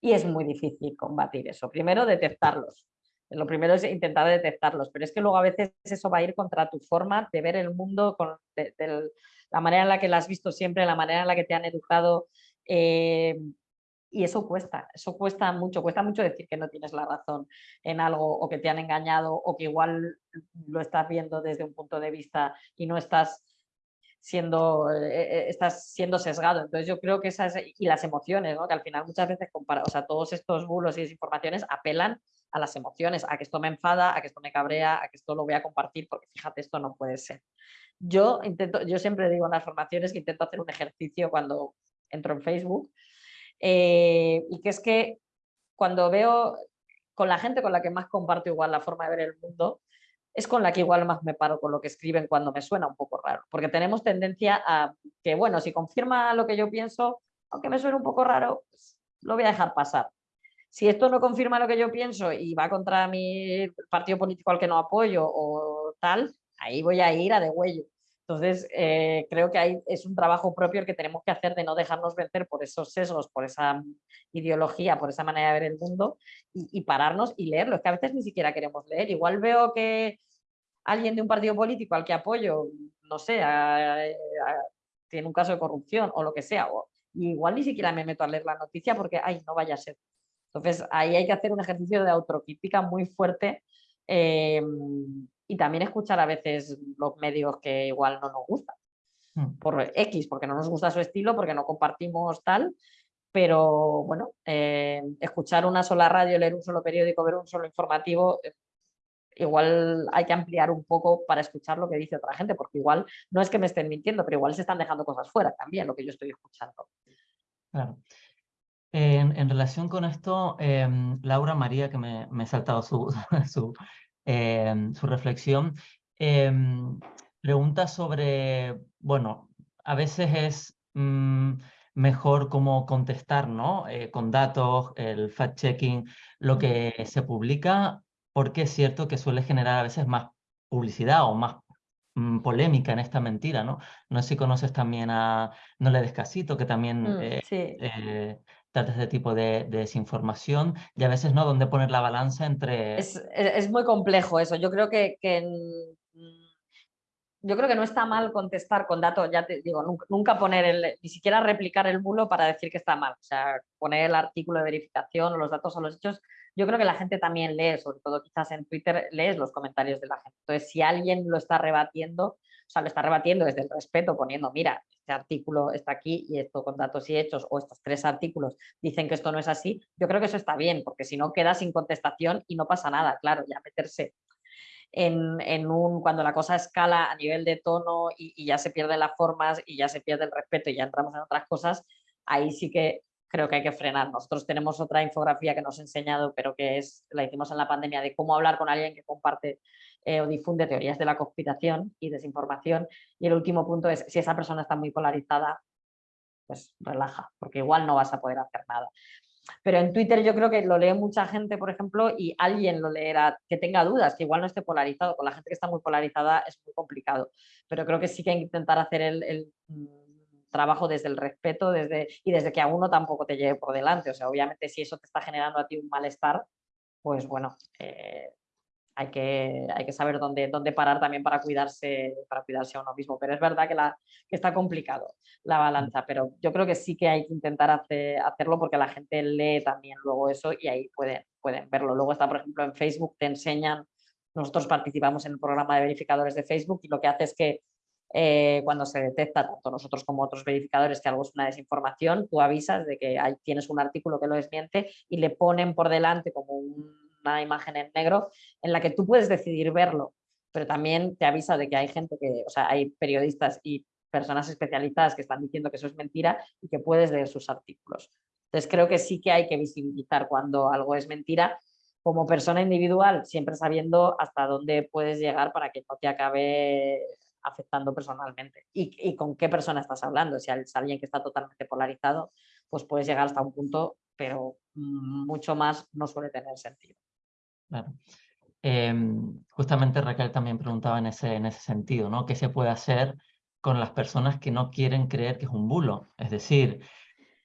y es muy difícil combatir eso. Primero, detectarlos. Lo primero es intentar detectarlos, pero es que luego a veces eso va a ir contra tu forma de ver el mundo, con la manera en la que lo has visto siempre, la manera en la que te han educado. Eh, y eso cuesta, eso cuesta mucho, cuesta mucho decir que no tienes la razón en algo o que te han engañado o que igual lo estás viendo desde un punto de vista y no estás siendo, eh, eh, estás siendo sesgado. Entonces yo creo que esas, y las emociones, ¿no? que al final muchas veces, compara, o sea, todos estos bulos y desinformaciones apelan a las emociones, a que esto me enfada, a que esto me cabrea, a que esto lo voy a compartir, porque fíjate, esto no puede ser. Yo, intento, yo siempre digo en las formaciones que intento hacer un ejercicio cuando entro en Facebook, eh, y que es que cuando veo con la gente con la que más comparto igual la forma de ver el mundo, es con la que igual más me paro con lo que escriben cuando me suena un poco raro, porque tenemos tendencia a que, bueno, si confirma lo que yo pienso, aunque me suene un poco raro, pues, lo voy a dejar pasar. Si esto no confirma lo que yo pienso y va contra mi partido político al que no apoyo o tal, ahí voy a ir a de huello. Entonces, eh, creo que ahí es un trabajo propio el que tenemos que hacer de no dejarnos vencer por esos sesgos, por esa ideología, por esa manera de ver el mundo y, pararnos y leerlo. Es que a veces ni siquiera queremos leer. Igual veo que alguien de un partido político al que apoyo, no sé, tiene un caso de corrupción o lo que sea, o, igual ni siquiera me meto a leer la noticia porque, ay, no vaya a ser. Entonces, ahí hay que hacer un ejercicio de autocrítica muy fuerte eh, y también escuchar a veces los medios que igual no nos gustan. Hmm. Por X, porque no nos gusta su estilo, porque no compartimos tal, pero bueno, eh, escuchar una sola radio, leer un solo periódico, ver un solo informativo, eh, igual hay que ampliar un poco para escuchar lo que dice otra gente, porque igual no es que me estén mintiendo, pero igual se están dejando cosas fuera también, lo que yo estoy escuchando. Claro. En, relación con esto, em, Laura María, que me, me he saltado su, <laughs> su, em, su reflexión, em, pregunta sobre, bueno, a veces es mm, mejor cómo contestar, ¿no? Eh, con datos, el fact-checking, lo que se publica, porque es cierto que suele generar a veces más publicidad o más mm, polémica en esta mentira, ¿no? No sé si conoces también a No le descasito, que también mm, eh, eh, trata este tipo de, desinformación y a veces no, dónde poner la balanza entre... Es, es, muy complejo eso, yo creo que, que yo creo que no está mal contestar con datos, ya te digo, nunca, poner el, ni siquiera replicar el bulo para decir que está mal, o sea, poner el artículo de verificación o los datos o los hechos, yo creo que la gente también lee, sobre todo quizás en Twitter, lees los comentarios de la gente. Entonces, si alguien lo está rebatiendo, o sea, lo está rebatiendo desde el respeto, poniendo, mira, este artículo está aquí y esto con datos y hechos, o estos tres artículos dicen que esto no es así, yo creo que eso está bien, porque si no queda sin contestación y no pasa nada, claro, ya meterse en, un, cuando la cosa escala a nivel de tono y, ya se pierden las formas y ya se pierde el respeto y ya entramos en otras cosas, ahí sí que creo que hay que frenar. Nosotros tenemos otra infografía que nos he enseñado, pero que es, la hicimos en la pandemia, de cómo hablar con alguien que comparte eh, o difunde teorías de la conspiración y desinformación. Y el último punto es, si esa persona está muy polarizada, pues relaja, porque igual no vas a poder hacer nada. Pero en Twitter yo creo que lo lee mucha gente, por ejemplo, y alguien lo leerá que tenga dudas, que igual no esté polarizado. Con la gente que está muy polarizada es muy complicado. Pero creo que sí que hay que intentar hacer el, mm, trabajo desde el respeto desde, y desde que a uno tampoco te lleve por delante. O sea, obviamente si eso te está generando a ti un malestar, pues bueno, eh, hay que, hay que saber dónde, dónde parar también para cuidarse, para cuidarse a uno mismo. Pero es verdad que, la, que está complicado la balanza, pero yo creo que sí que hay que intentar hacerlo porque la gente lee también luego eso y ahí pueden, pueden verlo. Luego está, por ejemplo, en Facebook, te enseñan, nosotros participamos en el programa de verificadores de Facebook y lo que hace es que eh, cuando se detecta, tanto nosotros como otros verificadores, que algo es una desinformación, tú avisas de que hay, tienes un artículo que lo desmiente y le ponen por delante como un una imagen en negro en la que tú puedes decidir verlo, pero también te avisa de que hay gente que, o sea, hay periodistas y personas especializadas que están diciendo que eso es mentira y que puedes leer sus artículos. Entonces creo que sí que hay que visibilizar cuando algo es mentira como persona individual, siempre sabiendo hasta dónde puedes llegar para que no te acabe afectando personalmente. Y, y con qué persona estás hablando. Si es alguien que está totalmente polarizado, pues puedes llegar hasta un punto, pero mucho más no suele tener sentido. Claro. Em, justamente Raquel también preguntaba en ese, en ese sentido, ¿no? ¿Qué se puede hacer con las personas que no quieren creer que es un bulo? Es decir,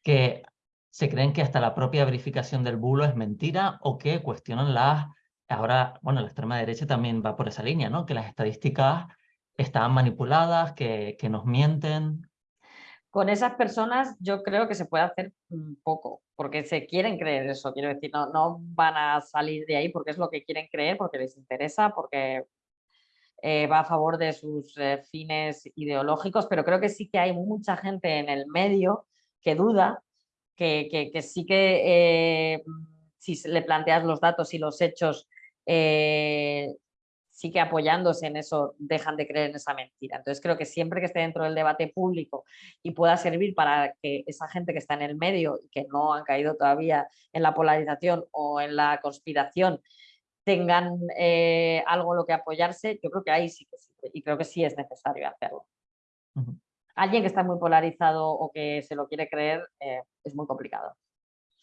que se creen que hasta la propia verificación del bulo es mentira o que cuestionan las... Ahora, bueno, la extrema derecha también va por esa línea, ¿no? Que las estadísticas están manipuladas, que, que nos mienten con esas personas yo creo que se puede hacer poco, porque se quieren creer eso, quiero decir, no, no van a salir de ahí porque es lo que quieren creer, porque les interesa, porque eh, va a favor de sus eh, fines ideológicos, pero creo que sí que hay mucha gente en el medio que duda, que, que, sí que eh, si le planteas los datos y los hechos sí que apoyándose en eso dejan de creer en esa mentira. Entonces creo que siempre que esté dentro del debate público y pueda servir para que esa gente que está en el medio y que no han caído todavía en la polarización o en la conspiración tengan eh, algo en lo que apoyarse, yo creo que ahí sí que sí, y creo que sí es necesario hacerlo. Alguien que está muy polarizado o que se lo quiere creer eh, es muy complicado.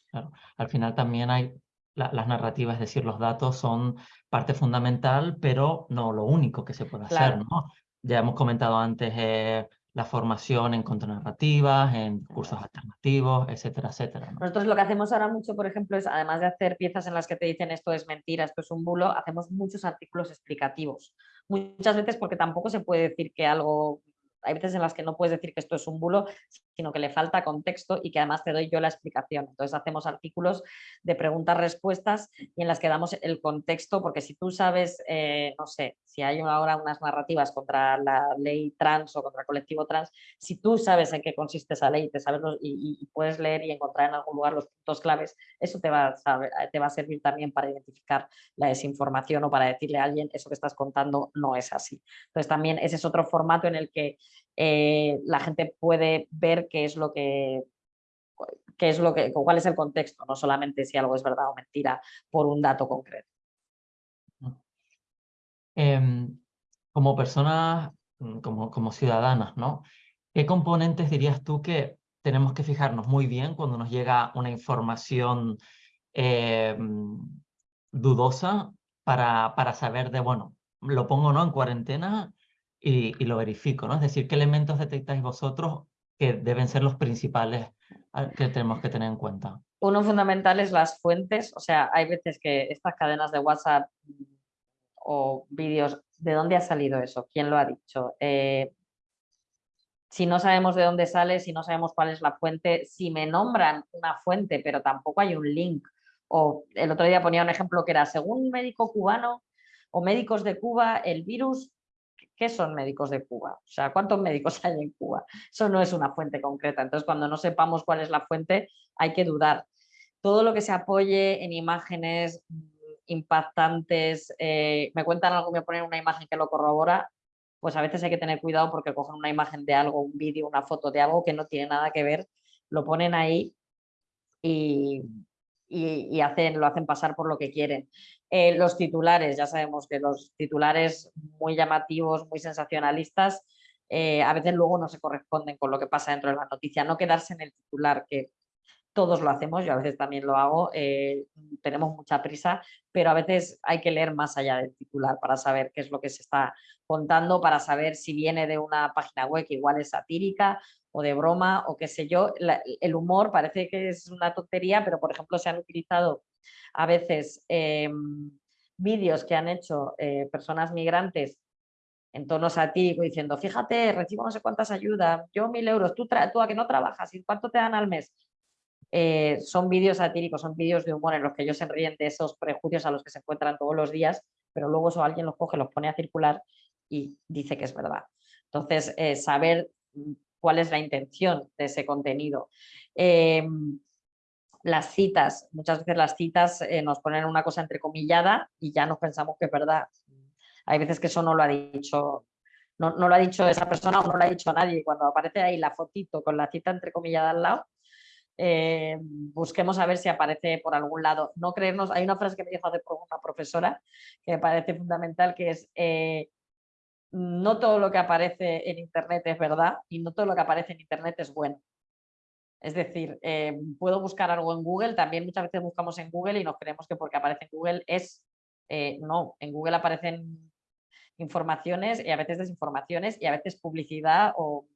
Claro. Al final también hay las narrativas, es decir, los datos son parte fundamental, pero no lo único que se puede hacer. ¿no? Ya hemos comentado antes eh, la formación en contranarrativas, en cursos alternativos, etcétera, etcétera. Nosotros lo que hacemos ahora mucho, por ejemplo, es además de hacer piezas en las que te dicen esto es mentira, esto es un bulo, hacemos muchos artículos explicativos. Muchas veces porque tampoco se puede decir que algo hay veces en las que no puedes decir que esto es un bulo, sino que le falta contexto y que además te doy yo la explicación. Entonces hacemos artículos de preguntas-respuestas y en las que damos el contexto, porque si tú sabes, eh, no sé, si hay ahora unas narrativas contra la ley trans o contra el colectivo trans, si tú sabes en qué consiste esa ley te sabes y, puedes leer y encontrar en algún lugar los puntos claves, eso te va, a te va a servir también para identificar la desinformación o para decirle a alguien eso que estás contando no es así. Entonces también ese es otro formato en el que eh, la gente puede ver qué es lo que qué es lo que, cuál es el contexto, no solamente si algo es verdad o mentira por un dato concreto. Em, como personas, mm, como, como ciudadanas, ¿no? ¿Qué componentes dirías tú que tenemos que fijarnos muy bien cuando nos llega una información em, dudosa para, para saber de, bueno, lo pongo no en cuarentena y, lo verifico, ¿no? Es decir, ¿qué elementos detectáis vosotros que deben ser los principales ah, que tenemos que tener en cuenta? Uno fundamental es las fuentes, o sea, hay veces que estas cadenas de WhatsApp mm, o vídeos ¿De dónde ha salido eso? ¿Quién lo ha dicho? Eh, si no sabemos de dónde sale, si no sabemos cuál es la fuente, si me nombran una fuente pero tampoco hay un link, o el otro día ponía un ejemplo que era, según un médico cubano o médicos de Cuba, el virus, ¿qué son médicos de Cuba? O sea, ¿cuántos médicos <laughs> hay en Cuba? Eso no es una fuente concreta, entonces cuando no sepamos cuál es la fuente hay que dudar. Todo lo que se apoye en imágenes mm, impactantes, eh, me cuentan algo, me ponen una imagen que lo corrobora, pues a veces hay que tener cuidado porque cogen una imagen de algo, un vídeo, una foto de algo que no tiene nada que ver, lo ponen ahí y, lo hacen pasar por lo que quieren. Eh, los titulares, ya sabemos que los titulares muy llamativos, muy sensacionalistas, eh, a veces luego no se corresponden con lo que pasa dentro de la noticia. No quedarse en el titular, que todos lo hacemos, yo a veces también lo hago, eh, tenemos mucha prisa, pero a veces hay que leer más allá del titular para saber qué es lo que se está contando, para saber si viene de una página web que igual es satírica o de broma o qué sé yo. el humor parece que es una tontería, pero por ejemplo se han utilizado a veces em, vídeos que han hecho eh, personas migrantes en tono satírico diciendo, fíjate, recibo no sé cuántas ayudas, yo mil euros, tú, a que no trabajas, ¿y cuánto te dan al mes? Eh, son vídeos satíricos, son vídeos de humor en los que ellos se ríen de esos prejuicios a los que se encuentran todos los días, pero luego eso alguien los coge, los pone a circular y dice que es verdad. Entonces, eh, saber cuál es la intención de ese contenido. Em, las citas, muchas veces las citas eh, nos ponen una cosa entrecomillada y ya nos pensamos que es verdad. Hay veces que eso no lo ha dicho no, no, lo ha dicho esa persona o no lo ha dicho nadie. Cuando aparece ahí la fotito con la cita entrecomillada al lado, eh, busquemos a ver si aparece por algún lado. No creernos, hay una frase que me dijo hace una profesora que me parece fundamental, que es eh, no todo lo que aparece en internet es verdad y no todo lo que aparece en internet es bueno. Es decir, eh, puedo buscar algo en Google, también muchas veces buscamos en Google y nos creemos que porque aparece en Google es, no, en Google aparecen informaciones y a veces desinformaciones y a veces publicidad o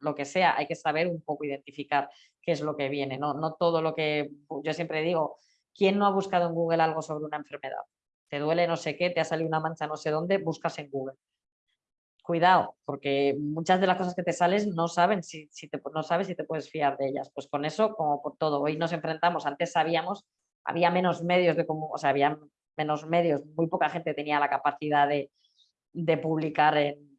lo que sea, hay que saber un poco identificar qué es lo que viene, no, no todo lo que, yo siempre digo, ¿quién no ha buscado en Google algo sobre una enfermedad? Te duele no sé qué, te ha salido una mancha no sé dónde, buscas en Google. Cuidado, porque muchas de las cosas que te sales no, saben si, si te, no sabes si te puedes fiar de ellas. Pues con eso, como por todo, hoy nos enfrentamos, antes sabíamos, había menos medios de como, o sea, había menos medios, muy poca gente tenía la capacidad de, de publicar en,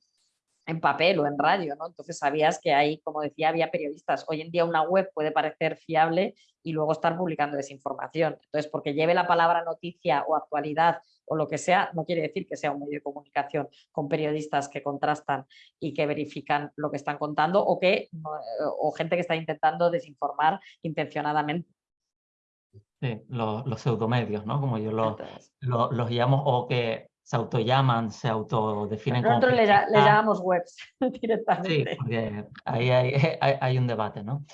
en papel o en radio, ¿no? Entonces sabías que ahí, como decía, había periodistas. Hoy en día una web puede parecer fiable y luego estar publicando desinformación. Entonces, porque lleve la palabra noticia o actualidad o lo que sea, no quiere decir que sea un medio de comunicación con periodistas que contrastan y que verifican lo que están contando o, que, o gente que está intentando desinformar intencionadamente. Sí, los, los pseudomedios, ¿no? Como yo los, los llamo, o que se autollaman, se autodefinen Nosotros le, llamamos webs <laughs> directamente. Sí, porque ahí hay, <laughs> hay, un debate, ¿no?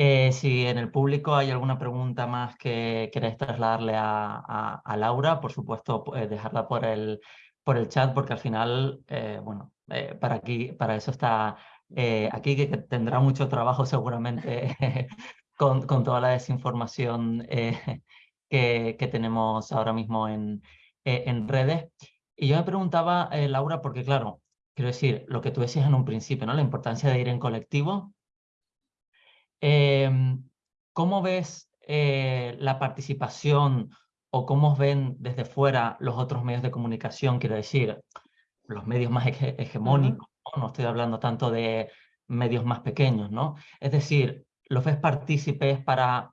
Eh, si en el público hay alguna pregunta más que queréis trasladarle a, Laura, por supuesto, pues, dejarla por el, por el chat, porque al final, eh, bueno, eh, para, aquí, para eso está aquí, que tendrá mucho trabajo <laughs> seguramente <laughs> con, con, toda la desinformación <laughs> que, que, tenemos ahora mismo en, en redes. Y yo me preguntaba, eh, Laura, porque claro, quiero decir, lo que tú decías en un principio, ¿no? La importancia de ir en colectivo. Em, ¿Cómo ves eh, la participación o cómo ven desde fuera los otros medios de comunicación? Quiero decir, los medios más hegemónicos, ¿no? estoy hablando tanto de medios más pequeños, ¿no? Es decir, ¿los ves partícipes para,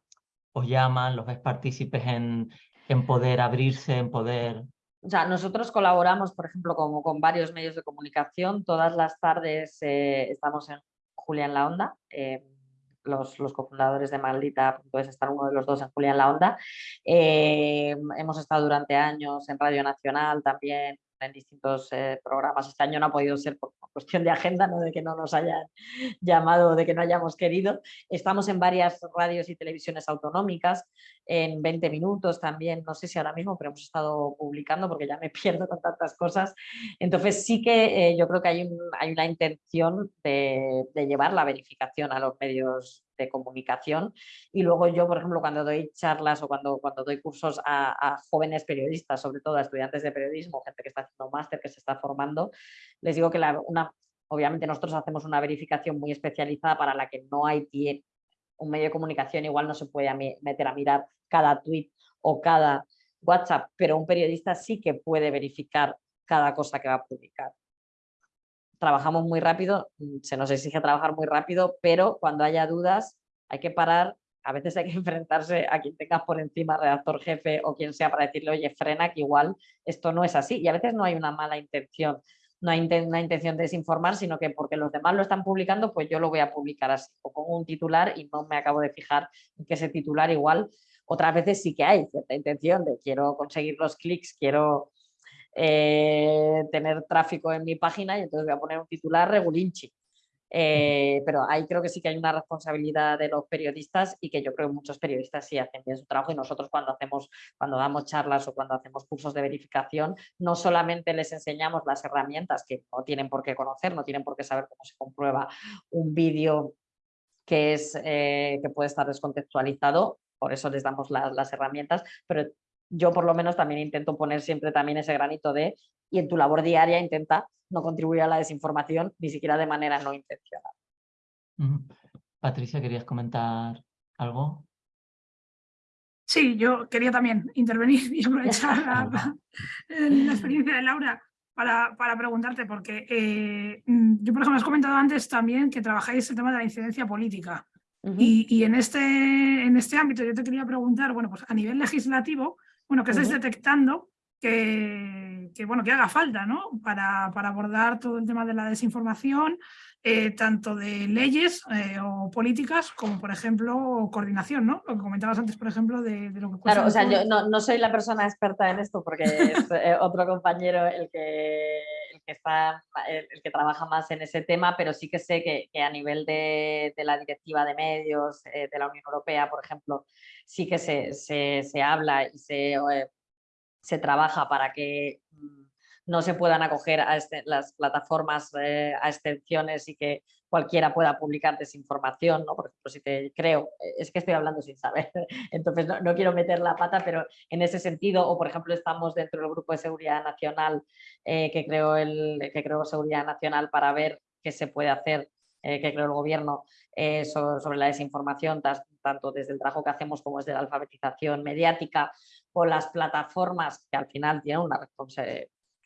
os llaman, los ves partícipes en, en poder abrirse, en poder o sea, nosotros colaboramos, por ejemplo, como con varios medios de comunicación. Todas las tardes eh, estamos en Julia en la Onda. Eh, los, los, cofundadores de Maldita, puedes estar uno de los dos en Julia en la Onda. Eh, hemos estado durante años en Radio Nacional también, en distintos programas. Este año no ha podido ser por cuestión de agenda, no de que no nos hayan llamado de que no hayamos querido. Estamos en varias radios y televisiones autonómicas. En 20 minutos también, no sé si ahora mismo, pero hemos estado publicando porque ya me <laughs> pierdo con tantas cosas. Entonces sí que eh, yo creo que hay, hay una intención de, llevar la verificación a los medios de comunicación y luego yo, por ejemplo, cuando doy charlas o cuando, cuando doy cursos a, jóvenes periodistas, sobre todo a estudiantes de periodismo, gente que está haciendo máster, que se está formando, les digo que una, obviamente nosotros hacemos una verificación muy especializada para la que no hay un medio de comunicación igual no se puede meter a mirar cada tweet o cada WhatsApp, pero un periodista sí que puede verificar cada cosa que va a publicar. Trabajamos muy rápido, mm, se nos exige trabajar muy rápido, pero cuando haya dudas hay que parar, a veces hay que <laughs> enfrentarse a quien tengas por encima, redactor jefe o quien sea, para decirle, oye, frena, que igual esto no es así. Y a veces no hay una mala intención no hay una intención de desinformar, sino que porque los demás lo están publicando, pues yo lo voy a publicar así, o con un titular y no me acabo de fijar en que ese titular igual, otras veces sí que hay cierta intención de quiero conseguir los clics, quiero eh, tener tráfico en mi página y entonces voy a poner un titular regulinchi. Eh, pero ahí creo que sí que hay una responsabilidad de los periodistas y que yo creo que muchos periodistas sí hacen bien su trabajo y nosotros cuando hacemos, cuando damos charlas o cuando hacemos cursos de verificación, no solamente les enseñamos las herramientas que no tienen por qué conocer, no tienen por qué saber cómo se comprueba un vídeo que, es, eh, que puede estar descontextualizado, por eso les damos las herramientas, pero yo por lo menos también intento poner siempre también ese granito de, y en tu labor diaria intenta no contribuir a la desinformación, ni siquiera de manera no intencional. Patricia, ¿querías comentar algo? Sí, yo quería también intervenir y aprovechar <laughs> la, experiencia de Laura para, para preguntarte, porque eh, mm, yo, por ejemplo, has comentado antes también que trabajáis el tema de la incidencia política. y, y, en, este, en este ámbito yo te quería preguntar, bueno, pues a nivel legislativo, bueno, que estáis detectando que, bueno, que haga falta ¿no? para, para, abordar todo el tema de la desinformación, eh, tanto de leyes eh, o políticas como, por ejemplo, coordinación, ¿no? Lo que comentabas antes, por ejemplo, de, lo que... Claro, o sea, yo no, no, soy la persona experta en esto porque es eh, otro compañero el que, que, está, el, que trabaja más en ese tema, pero sí que sé que, a nivel de, de, la directiva de medios de la Unión Europea, por ejemplo, sí que se, se, se habla y se se trabaja para que mm, no se puedan acoger a este, las plataformas eh, a extensiones y que cualquiera pueda publicar desinformación, ¿no? Por ejemplo, si te creo, eh, es que estoy hablando sin saber, <laughs> entonces no, quiero meter la pata, pero en ese sentido, o por ejemplo estamos dentro del Grupo de Seguridad Nacional eh, que, creó el, que creó Seguridad Nacional para ver qué se puede hacer que creó el gobierno sobre, la desinformación, tanto desde el trabajo que hacemos como desde la alfabetización mediática, con las plataformas que al final tienen una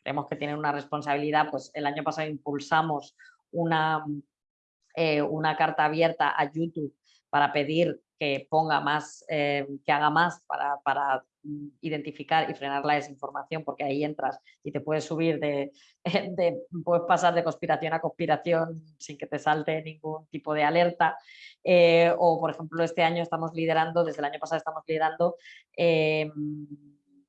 creemos que tienen una responsabilidad, pues el año pasado impulsamos una, eh, una carta abierta a YouTube para pedir que ponga más, eh, que haga más para, para identificar y frenar la desinformación, porque ahí entras y te puedes subir de, <laughs> de, puedes pasar de conspiración a conspiración sin que te salte ningún tipo de alerta. Eh, o por ejemplo, este año estamos liderando, desde el año pasado estamos liderando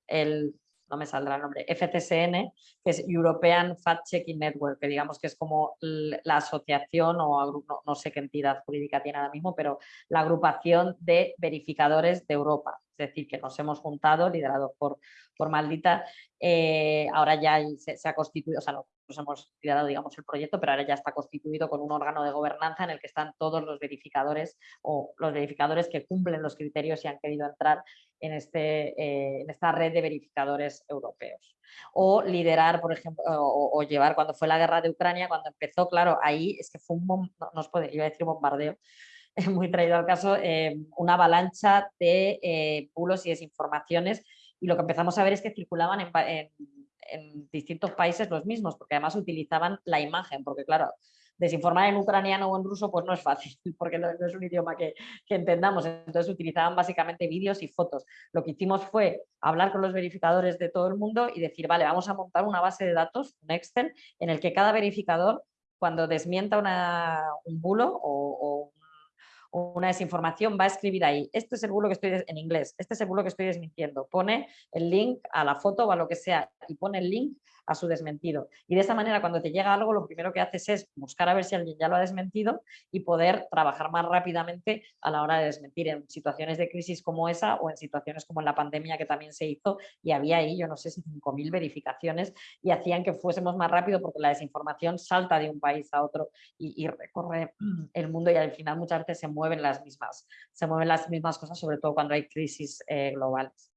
el no me saldrá el nombre, FCSN, que es European Fact Checking Network, que digamos que es como la asociación o no, sé qué entidad jurídica tiene ahora mismo, pero la agrupación de verificadores de Europa. Decir, que nos hemos juntado, liderados por, por Maldita, eh, ahora ya se, ha constituido, o sea, no, hemos liderado digamos, el proyecto, pero ahora ya está constituido con un órgano de gobernanza en el que están todos los verificadores o los verificadores que cumplen los criterios y han querido entrar en, este, eh, en esta red de verificadores europeos. O liderar, por ejemplo, o, llevar cuando fue la guerra de Ucrania, cuando empezó, claro, ahí es que fue un, no, no puede, iba a bombardeo, <laughs> muy traído al caso, eh, una avalancha de eh, y desinformaciones y lo que empezamos a ver es que circulaban en, en distintos países los mismos, porque además utilizaban la imagen, porque claro, desinformar en ucraniano o en ruso pues no es fácil, <laughs> porque no, es un idioma que, entendamos, entonces utilizaban básicamente vídeos y fotos. Lo que hicimos fue hablar con los verificadores de todo el mundo y decir, vale, vamos a montar una base de datos, un Excel, en el que cada verificador, cuando desmienta una, un bulo o, una desinformación, va a escribir ahí, este es el bulo que estoy en inglés, este es el bulo que estoy desmintiendo, pone el link a la foto o a lo que sea y pone el link a su desmentido. Y de esa manera cuando te llega algo lo primero que haces es buscar a ver si alguien ya lo ha desmentido y poder trabajar más rápidamente a la hora de desmentir en situaciones de crisis como esa o en situaciones como en la pandemia que también se hizo y había ahí, yo no sé si 5.000 verificaciones y hacían que fuésemos más rápido porque la desinformación salta de un país a otro y, recorre <clears throat> el mundo y al final muchas veces se mueven las mismas, se mueven las mismas cosas, sobre todo cuando hay crisis eh, globales.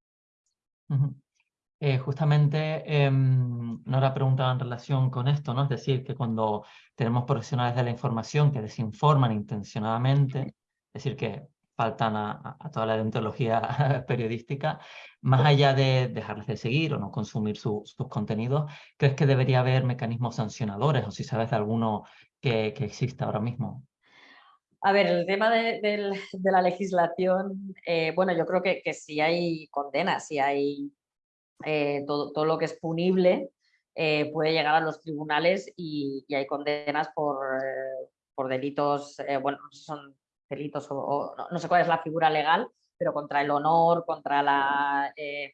Eh, justamente eh, Nora preguntaba en relación con esto, ¿no? Es decir, que cuando tenemos profesionales de la información que desinforman intencionadamente, es decir, que faltan a, toda la deontología <laughs> periodística, más allá de dejarles de seguir o no consumir sus contenidos, ¿crees que debería haber mecanismos sancionadores o si sabes de alguno que, que exista ahora mismo? A ver, el tema de, la legislación, eh, bueno, yo creo que, que sí hay condenas, sí hay eh, todo, todo, lo que es punible eh, puede llegar a los tribunales y, hay condenas por, eh, por delitos, bueno, son delitos o, no, sé cuál es la figura legal, pero contra el honor, contra la... en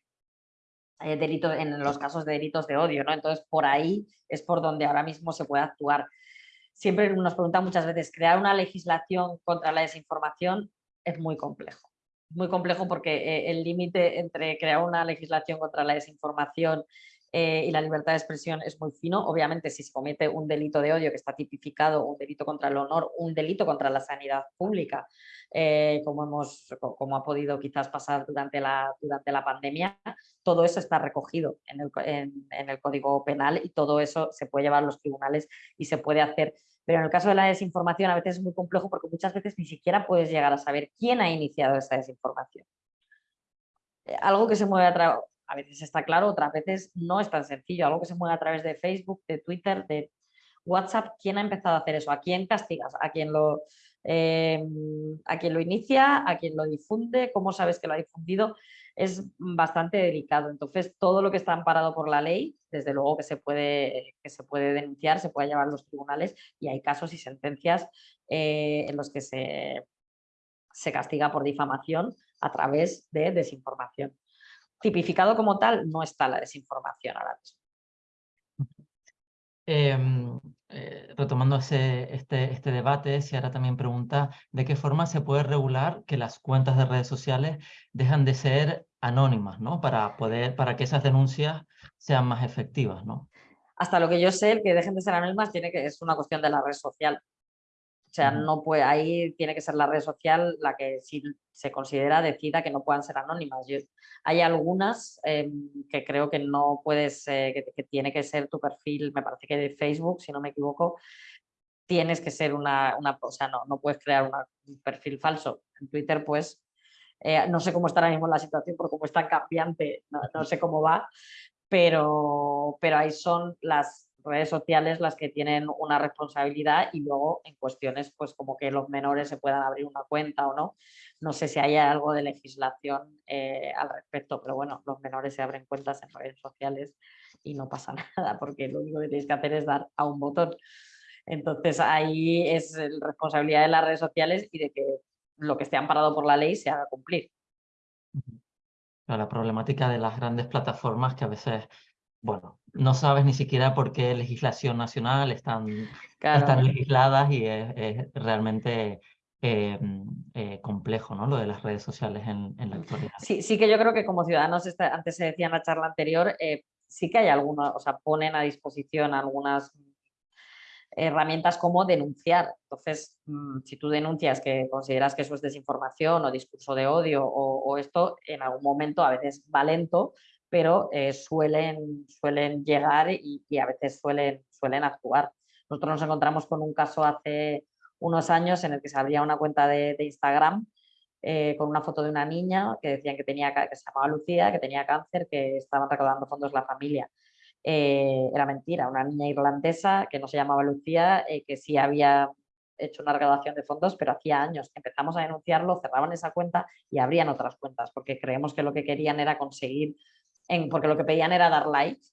los casos de delitos de odio, ¿no? Entonces, por ahí es por donde ahora mismo se puede actuar. Siempre nos preguntan muchas veces, ¿crear una legislación contra la desinformación? Es muy complejo muy complejo porque eh, el límite entre crear una legislación contra la desinformación eh, y la libertad de expresión es muy fino. Obviamente, si se comete un delito de odio que está tipificado, un delito contra el honor, un delito contra la sanidad pública, eh, como, hemos, como ha podido quizás pasar durante la, durante la pandemia, todo eso está recogido en el, en el Código Penal y todo eso se puede llevar a los tribunales y se puede hacer pero en el caso de la desinformación a veces es muy complejo porque muchas veces ni siquiera puedes llegar a saber quién ha iniciado esa desinformación. Eh, algo que se mueve a través, a veces está claro, otras veces no es tan sencillo, algo que se mueve a través de Facebook, de Twitter, de WhatsApp, ¿quién ha empezado a hacer eso? ¿A quién castigas? ¿A quién lo, eh, a quién lo inicia? ¿A quién lo difunde? ¿Cómo sabes que lo ha difundido? Es bastante delicado. Entonces, todo lo que está amparado por la ley, desde luego que se puede, que se puede denunciar, se puede llevar a los tribunales y hay casos y sentencias eh, en los que se, se castiga por difamación a través de desinformación. Tipificado como tal, no está la desinformación ahora mismo. Em, eh, retomando este, este debate, ahora también pregunta de qué forma se puede regular que las cuentas de redes sociales dejan de ser anónimas, ¿no? Para, poder, para que esas denuncias sean más efectivas, ¿no? Hasta lo que yo sé, el que dejen de ser anónimas tiene que, es una cuestión de la red social. O sea, no puede, ahí tiene que ser la red social la que si se considera decida que no puedan ser anónimas. hay algunas em, que creo que no puedes, que, tiene que ser tu perfil, me parece que de Facebook, si no me equivoco, tienes que ser una, una o sea, no, no puedes crear un perfil falso. En Twitter, pues, eh, no sé cómo está ahora mismo la situación, porque como es tan cambiante, no, no sé cómo va, pero, pero ahí son las redes sociales las que tienen una responsabilidad y luego en cuestiones pues como que los menores se puedan abrir una cuenta o no. No sé si hay algo de legislación eh, al respecto, pero bueno, los menores se abren cuentas en redes sociales y no pasa <laughs> nada porque lo único que tienes que hacer es dar a un botón. Entonces ahí es responsabilidad de las redes sociales y de que lo que esté amparado por la ley se haga cumplir. La problemática de las grandes plataformas que a veces bueno, no sabes ni siquiera por qué legislación nacional están, están legisladas y es, realmente eh, eh, complejo ¿no? lo de las redes sociales en, la actualidad. Sí, sí que yo creo que como ciudadanos, antes se decía en la charla anterior, eh, sí que hay algunos, o sea, ponen a disposición algunas herramientas como denunciar. Entonces, mm, si tú denuncias que consideras que eso es desinformación o discurso de odio o, o esto, en algún momento a veces va lento, pero eh, suelen, suelen llegar y, a veces suelen, suelen actuar. Nosotros nos encontramos con un caso hace unos años en el que se abría una cuenta de, Instagram eh, con una foto de una niña que decían que, tenía, que se llamaba Lucía, que tenía cáncer, que estaban recaudando fondos la familia. Eh, era mentira, una niña irlandesa que no se llamaba Lucía, que sí había hecho una recaudación de fondos, pero hacía años. Empezamos a denunciarlo, cerraban esa cuenta y abrían otras cuentas, porque creemos que lo que querían era conseguir porque lo que pedían era dar likes.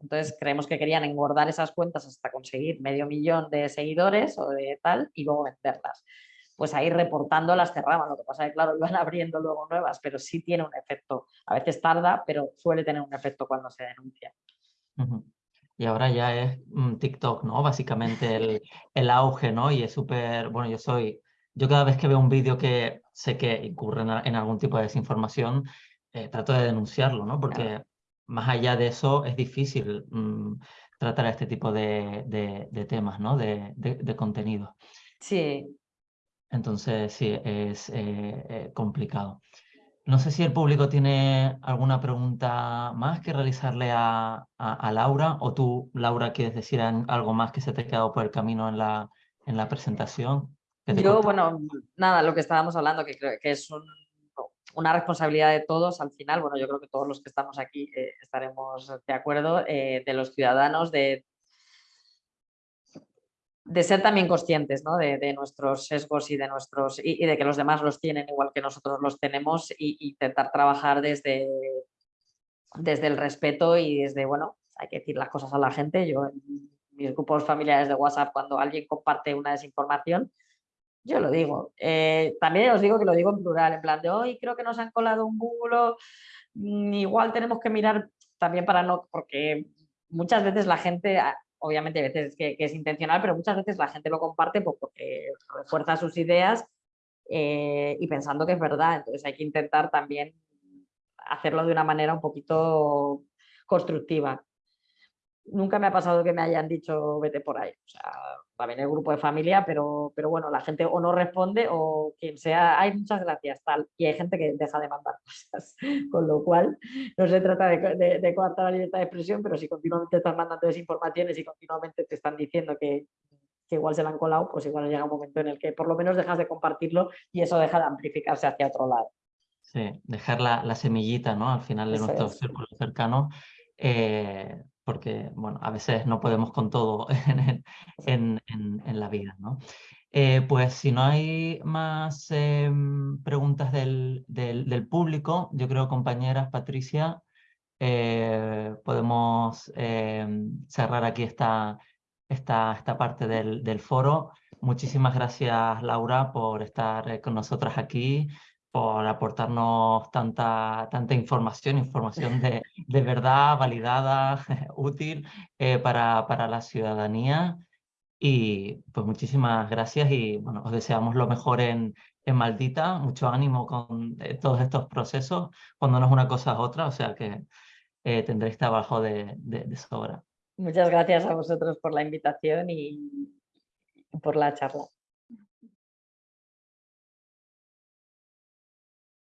Entonces creemos que querían engordar esas cuentas hasta conseguir medio millón de seguidores o de tal y luego venderlas. pues ahí reportando las cerraban. Lo que pasa es que, claro, <laughs> iban abriendo luego nuevas, pero sí tiene un efecto. A veces tarda, pero suele tener un efecto cuando se denuncia. Y ahora ya es mm, TikTok, ¿no? Básicamente el, auge, ¿no? Y es súper, bueno, yo soy, yo cada vez que veo un vídeo que sé que incurre en, algún tipo de desinformación, eh, trato de denunciarlo, ¿no? Porque más allá de eso es difícil mm, tratar este tipo de, de, temas, ¿no? De, de, contenido. Sí. Entonces, sí, es eh, eh, complicado. No sé si el público tiene alguna pregunta más que realizarle a, a, Laura o tú, Laura, quieres decir algo más que se te ha quedado por el camino en la, en la presentación. Yo, bueno, nada, lo que estábamos hablando, que creo que es una responsabilidad de todos al final, bueno, yo creo que todos los que estamos aquí eh, estaremos de acuerdo, eh, de los ciudadanos, de, de ser también conscientes ¿no? de, nuestros sesgos y de, nuestros, y, de que los demás los tienen igual que nosotros los tenemos y, intentar trabajar desde, desde el respeto y desde, bueno, hay que decir las cosas a la gente. Yo mis grupos familiares de WhatsApp, cuando alguien comparte una desinformación, yo lo digo. Eh, también os digo que lo digo en plural, en plan de hoy creo que nos han colado un bulo, mm, igual tenemos que mirar también para no, porque muchas veces la gente, ah, obviamente hay veces que, es intencional, pero muchas veces la gente lo comparte pues, porque refuerza sus ideas eh, y pensando que es verdad, entonces hay que intentar también hacerlo de una manera un poquito constructiva nunca me ha pasado que me hayan dicho vete por ahí. O sea, también el grupo de familia, pero, pero bueno, la gente o no responde o quien sea, hay muchas gracias, tal. Y hay gente que deja de mandar <laughs> cosas. Con lo cual, no se trata de, de, coartar la libertad de expresión, pero si continuamente estás mandando desinformaciones y continuamente te están diciendo que, que igual se la han colado, pues igual llega un momento en el que por lo menos dejas de compartirlo y eso deja de amplificarse hacia otro lado. Sí, dejar la, la semillita, ¿no? Al final de nuestro círculo cercano. Eh, porque bueno, a veces no podemos con todo <laughs> en, en, la vida. ¿no? Eh, pues si no hay más em, preguntas del, del, público, yo creo, compañeras, Patricia, eh, podemos em, cerrar aquí esta, esta, esta parte del, del foro. Muchísimas gracias, Laura, por estar eh, con nosotras aquí por aportarnos tanta, tanta información, información de, de verdad, validada, <laughs> útil eh, para, para la ciudadanía. Y pues muchísimas gracias y bueno, os deseamos lo mejor en, en Maldita, mucho ánimo con eh, todos estos procesos, cuando no es una cosa es otra, o sea que eh, tendréis trabajo de, de, de sobra. Muchas gracias a vosotros por la invitación y por la charla.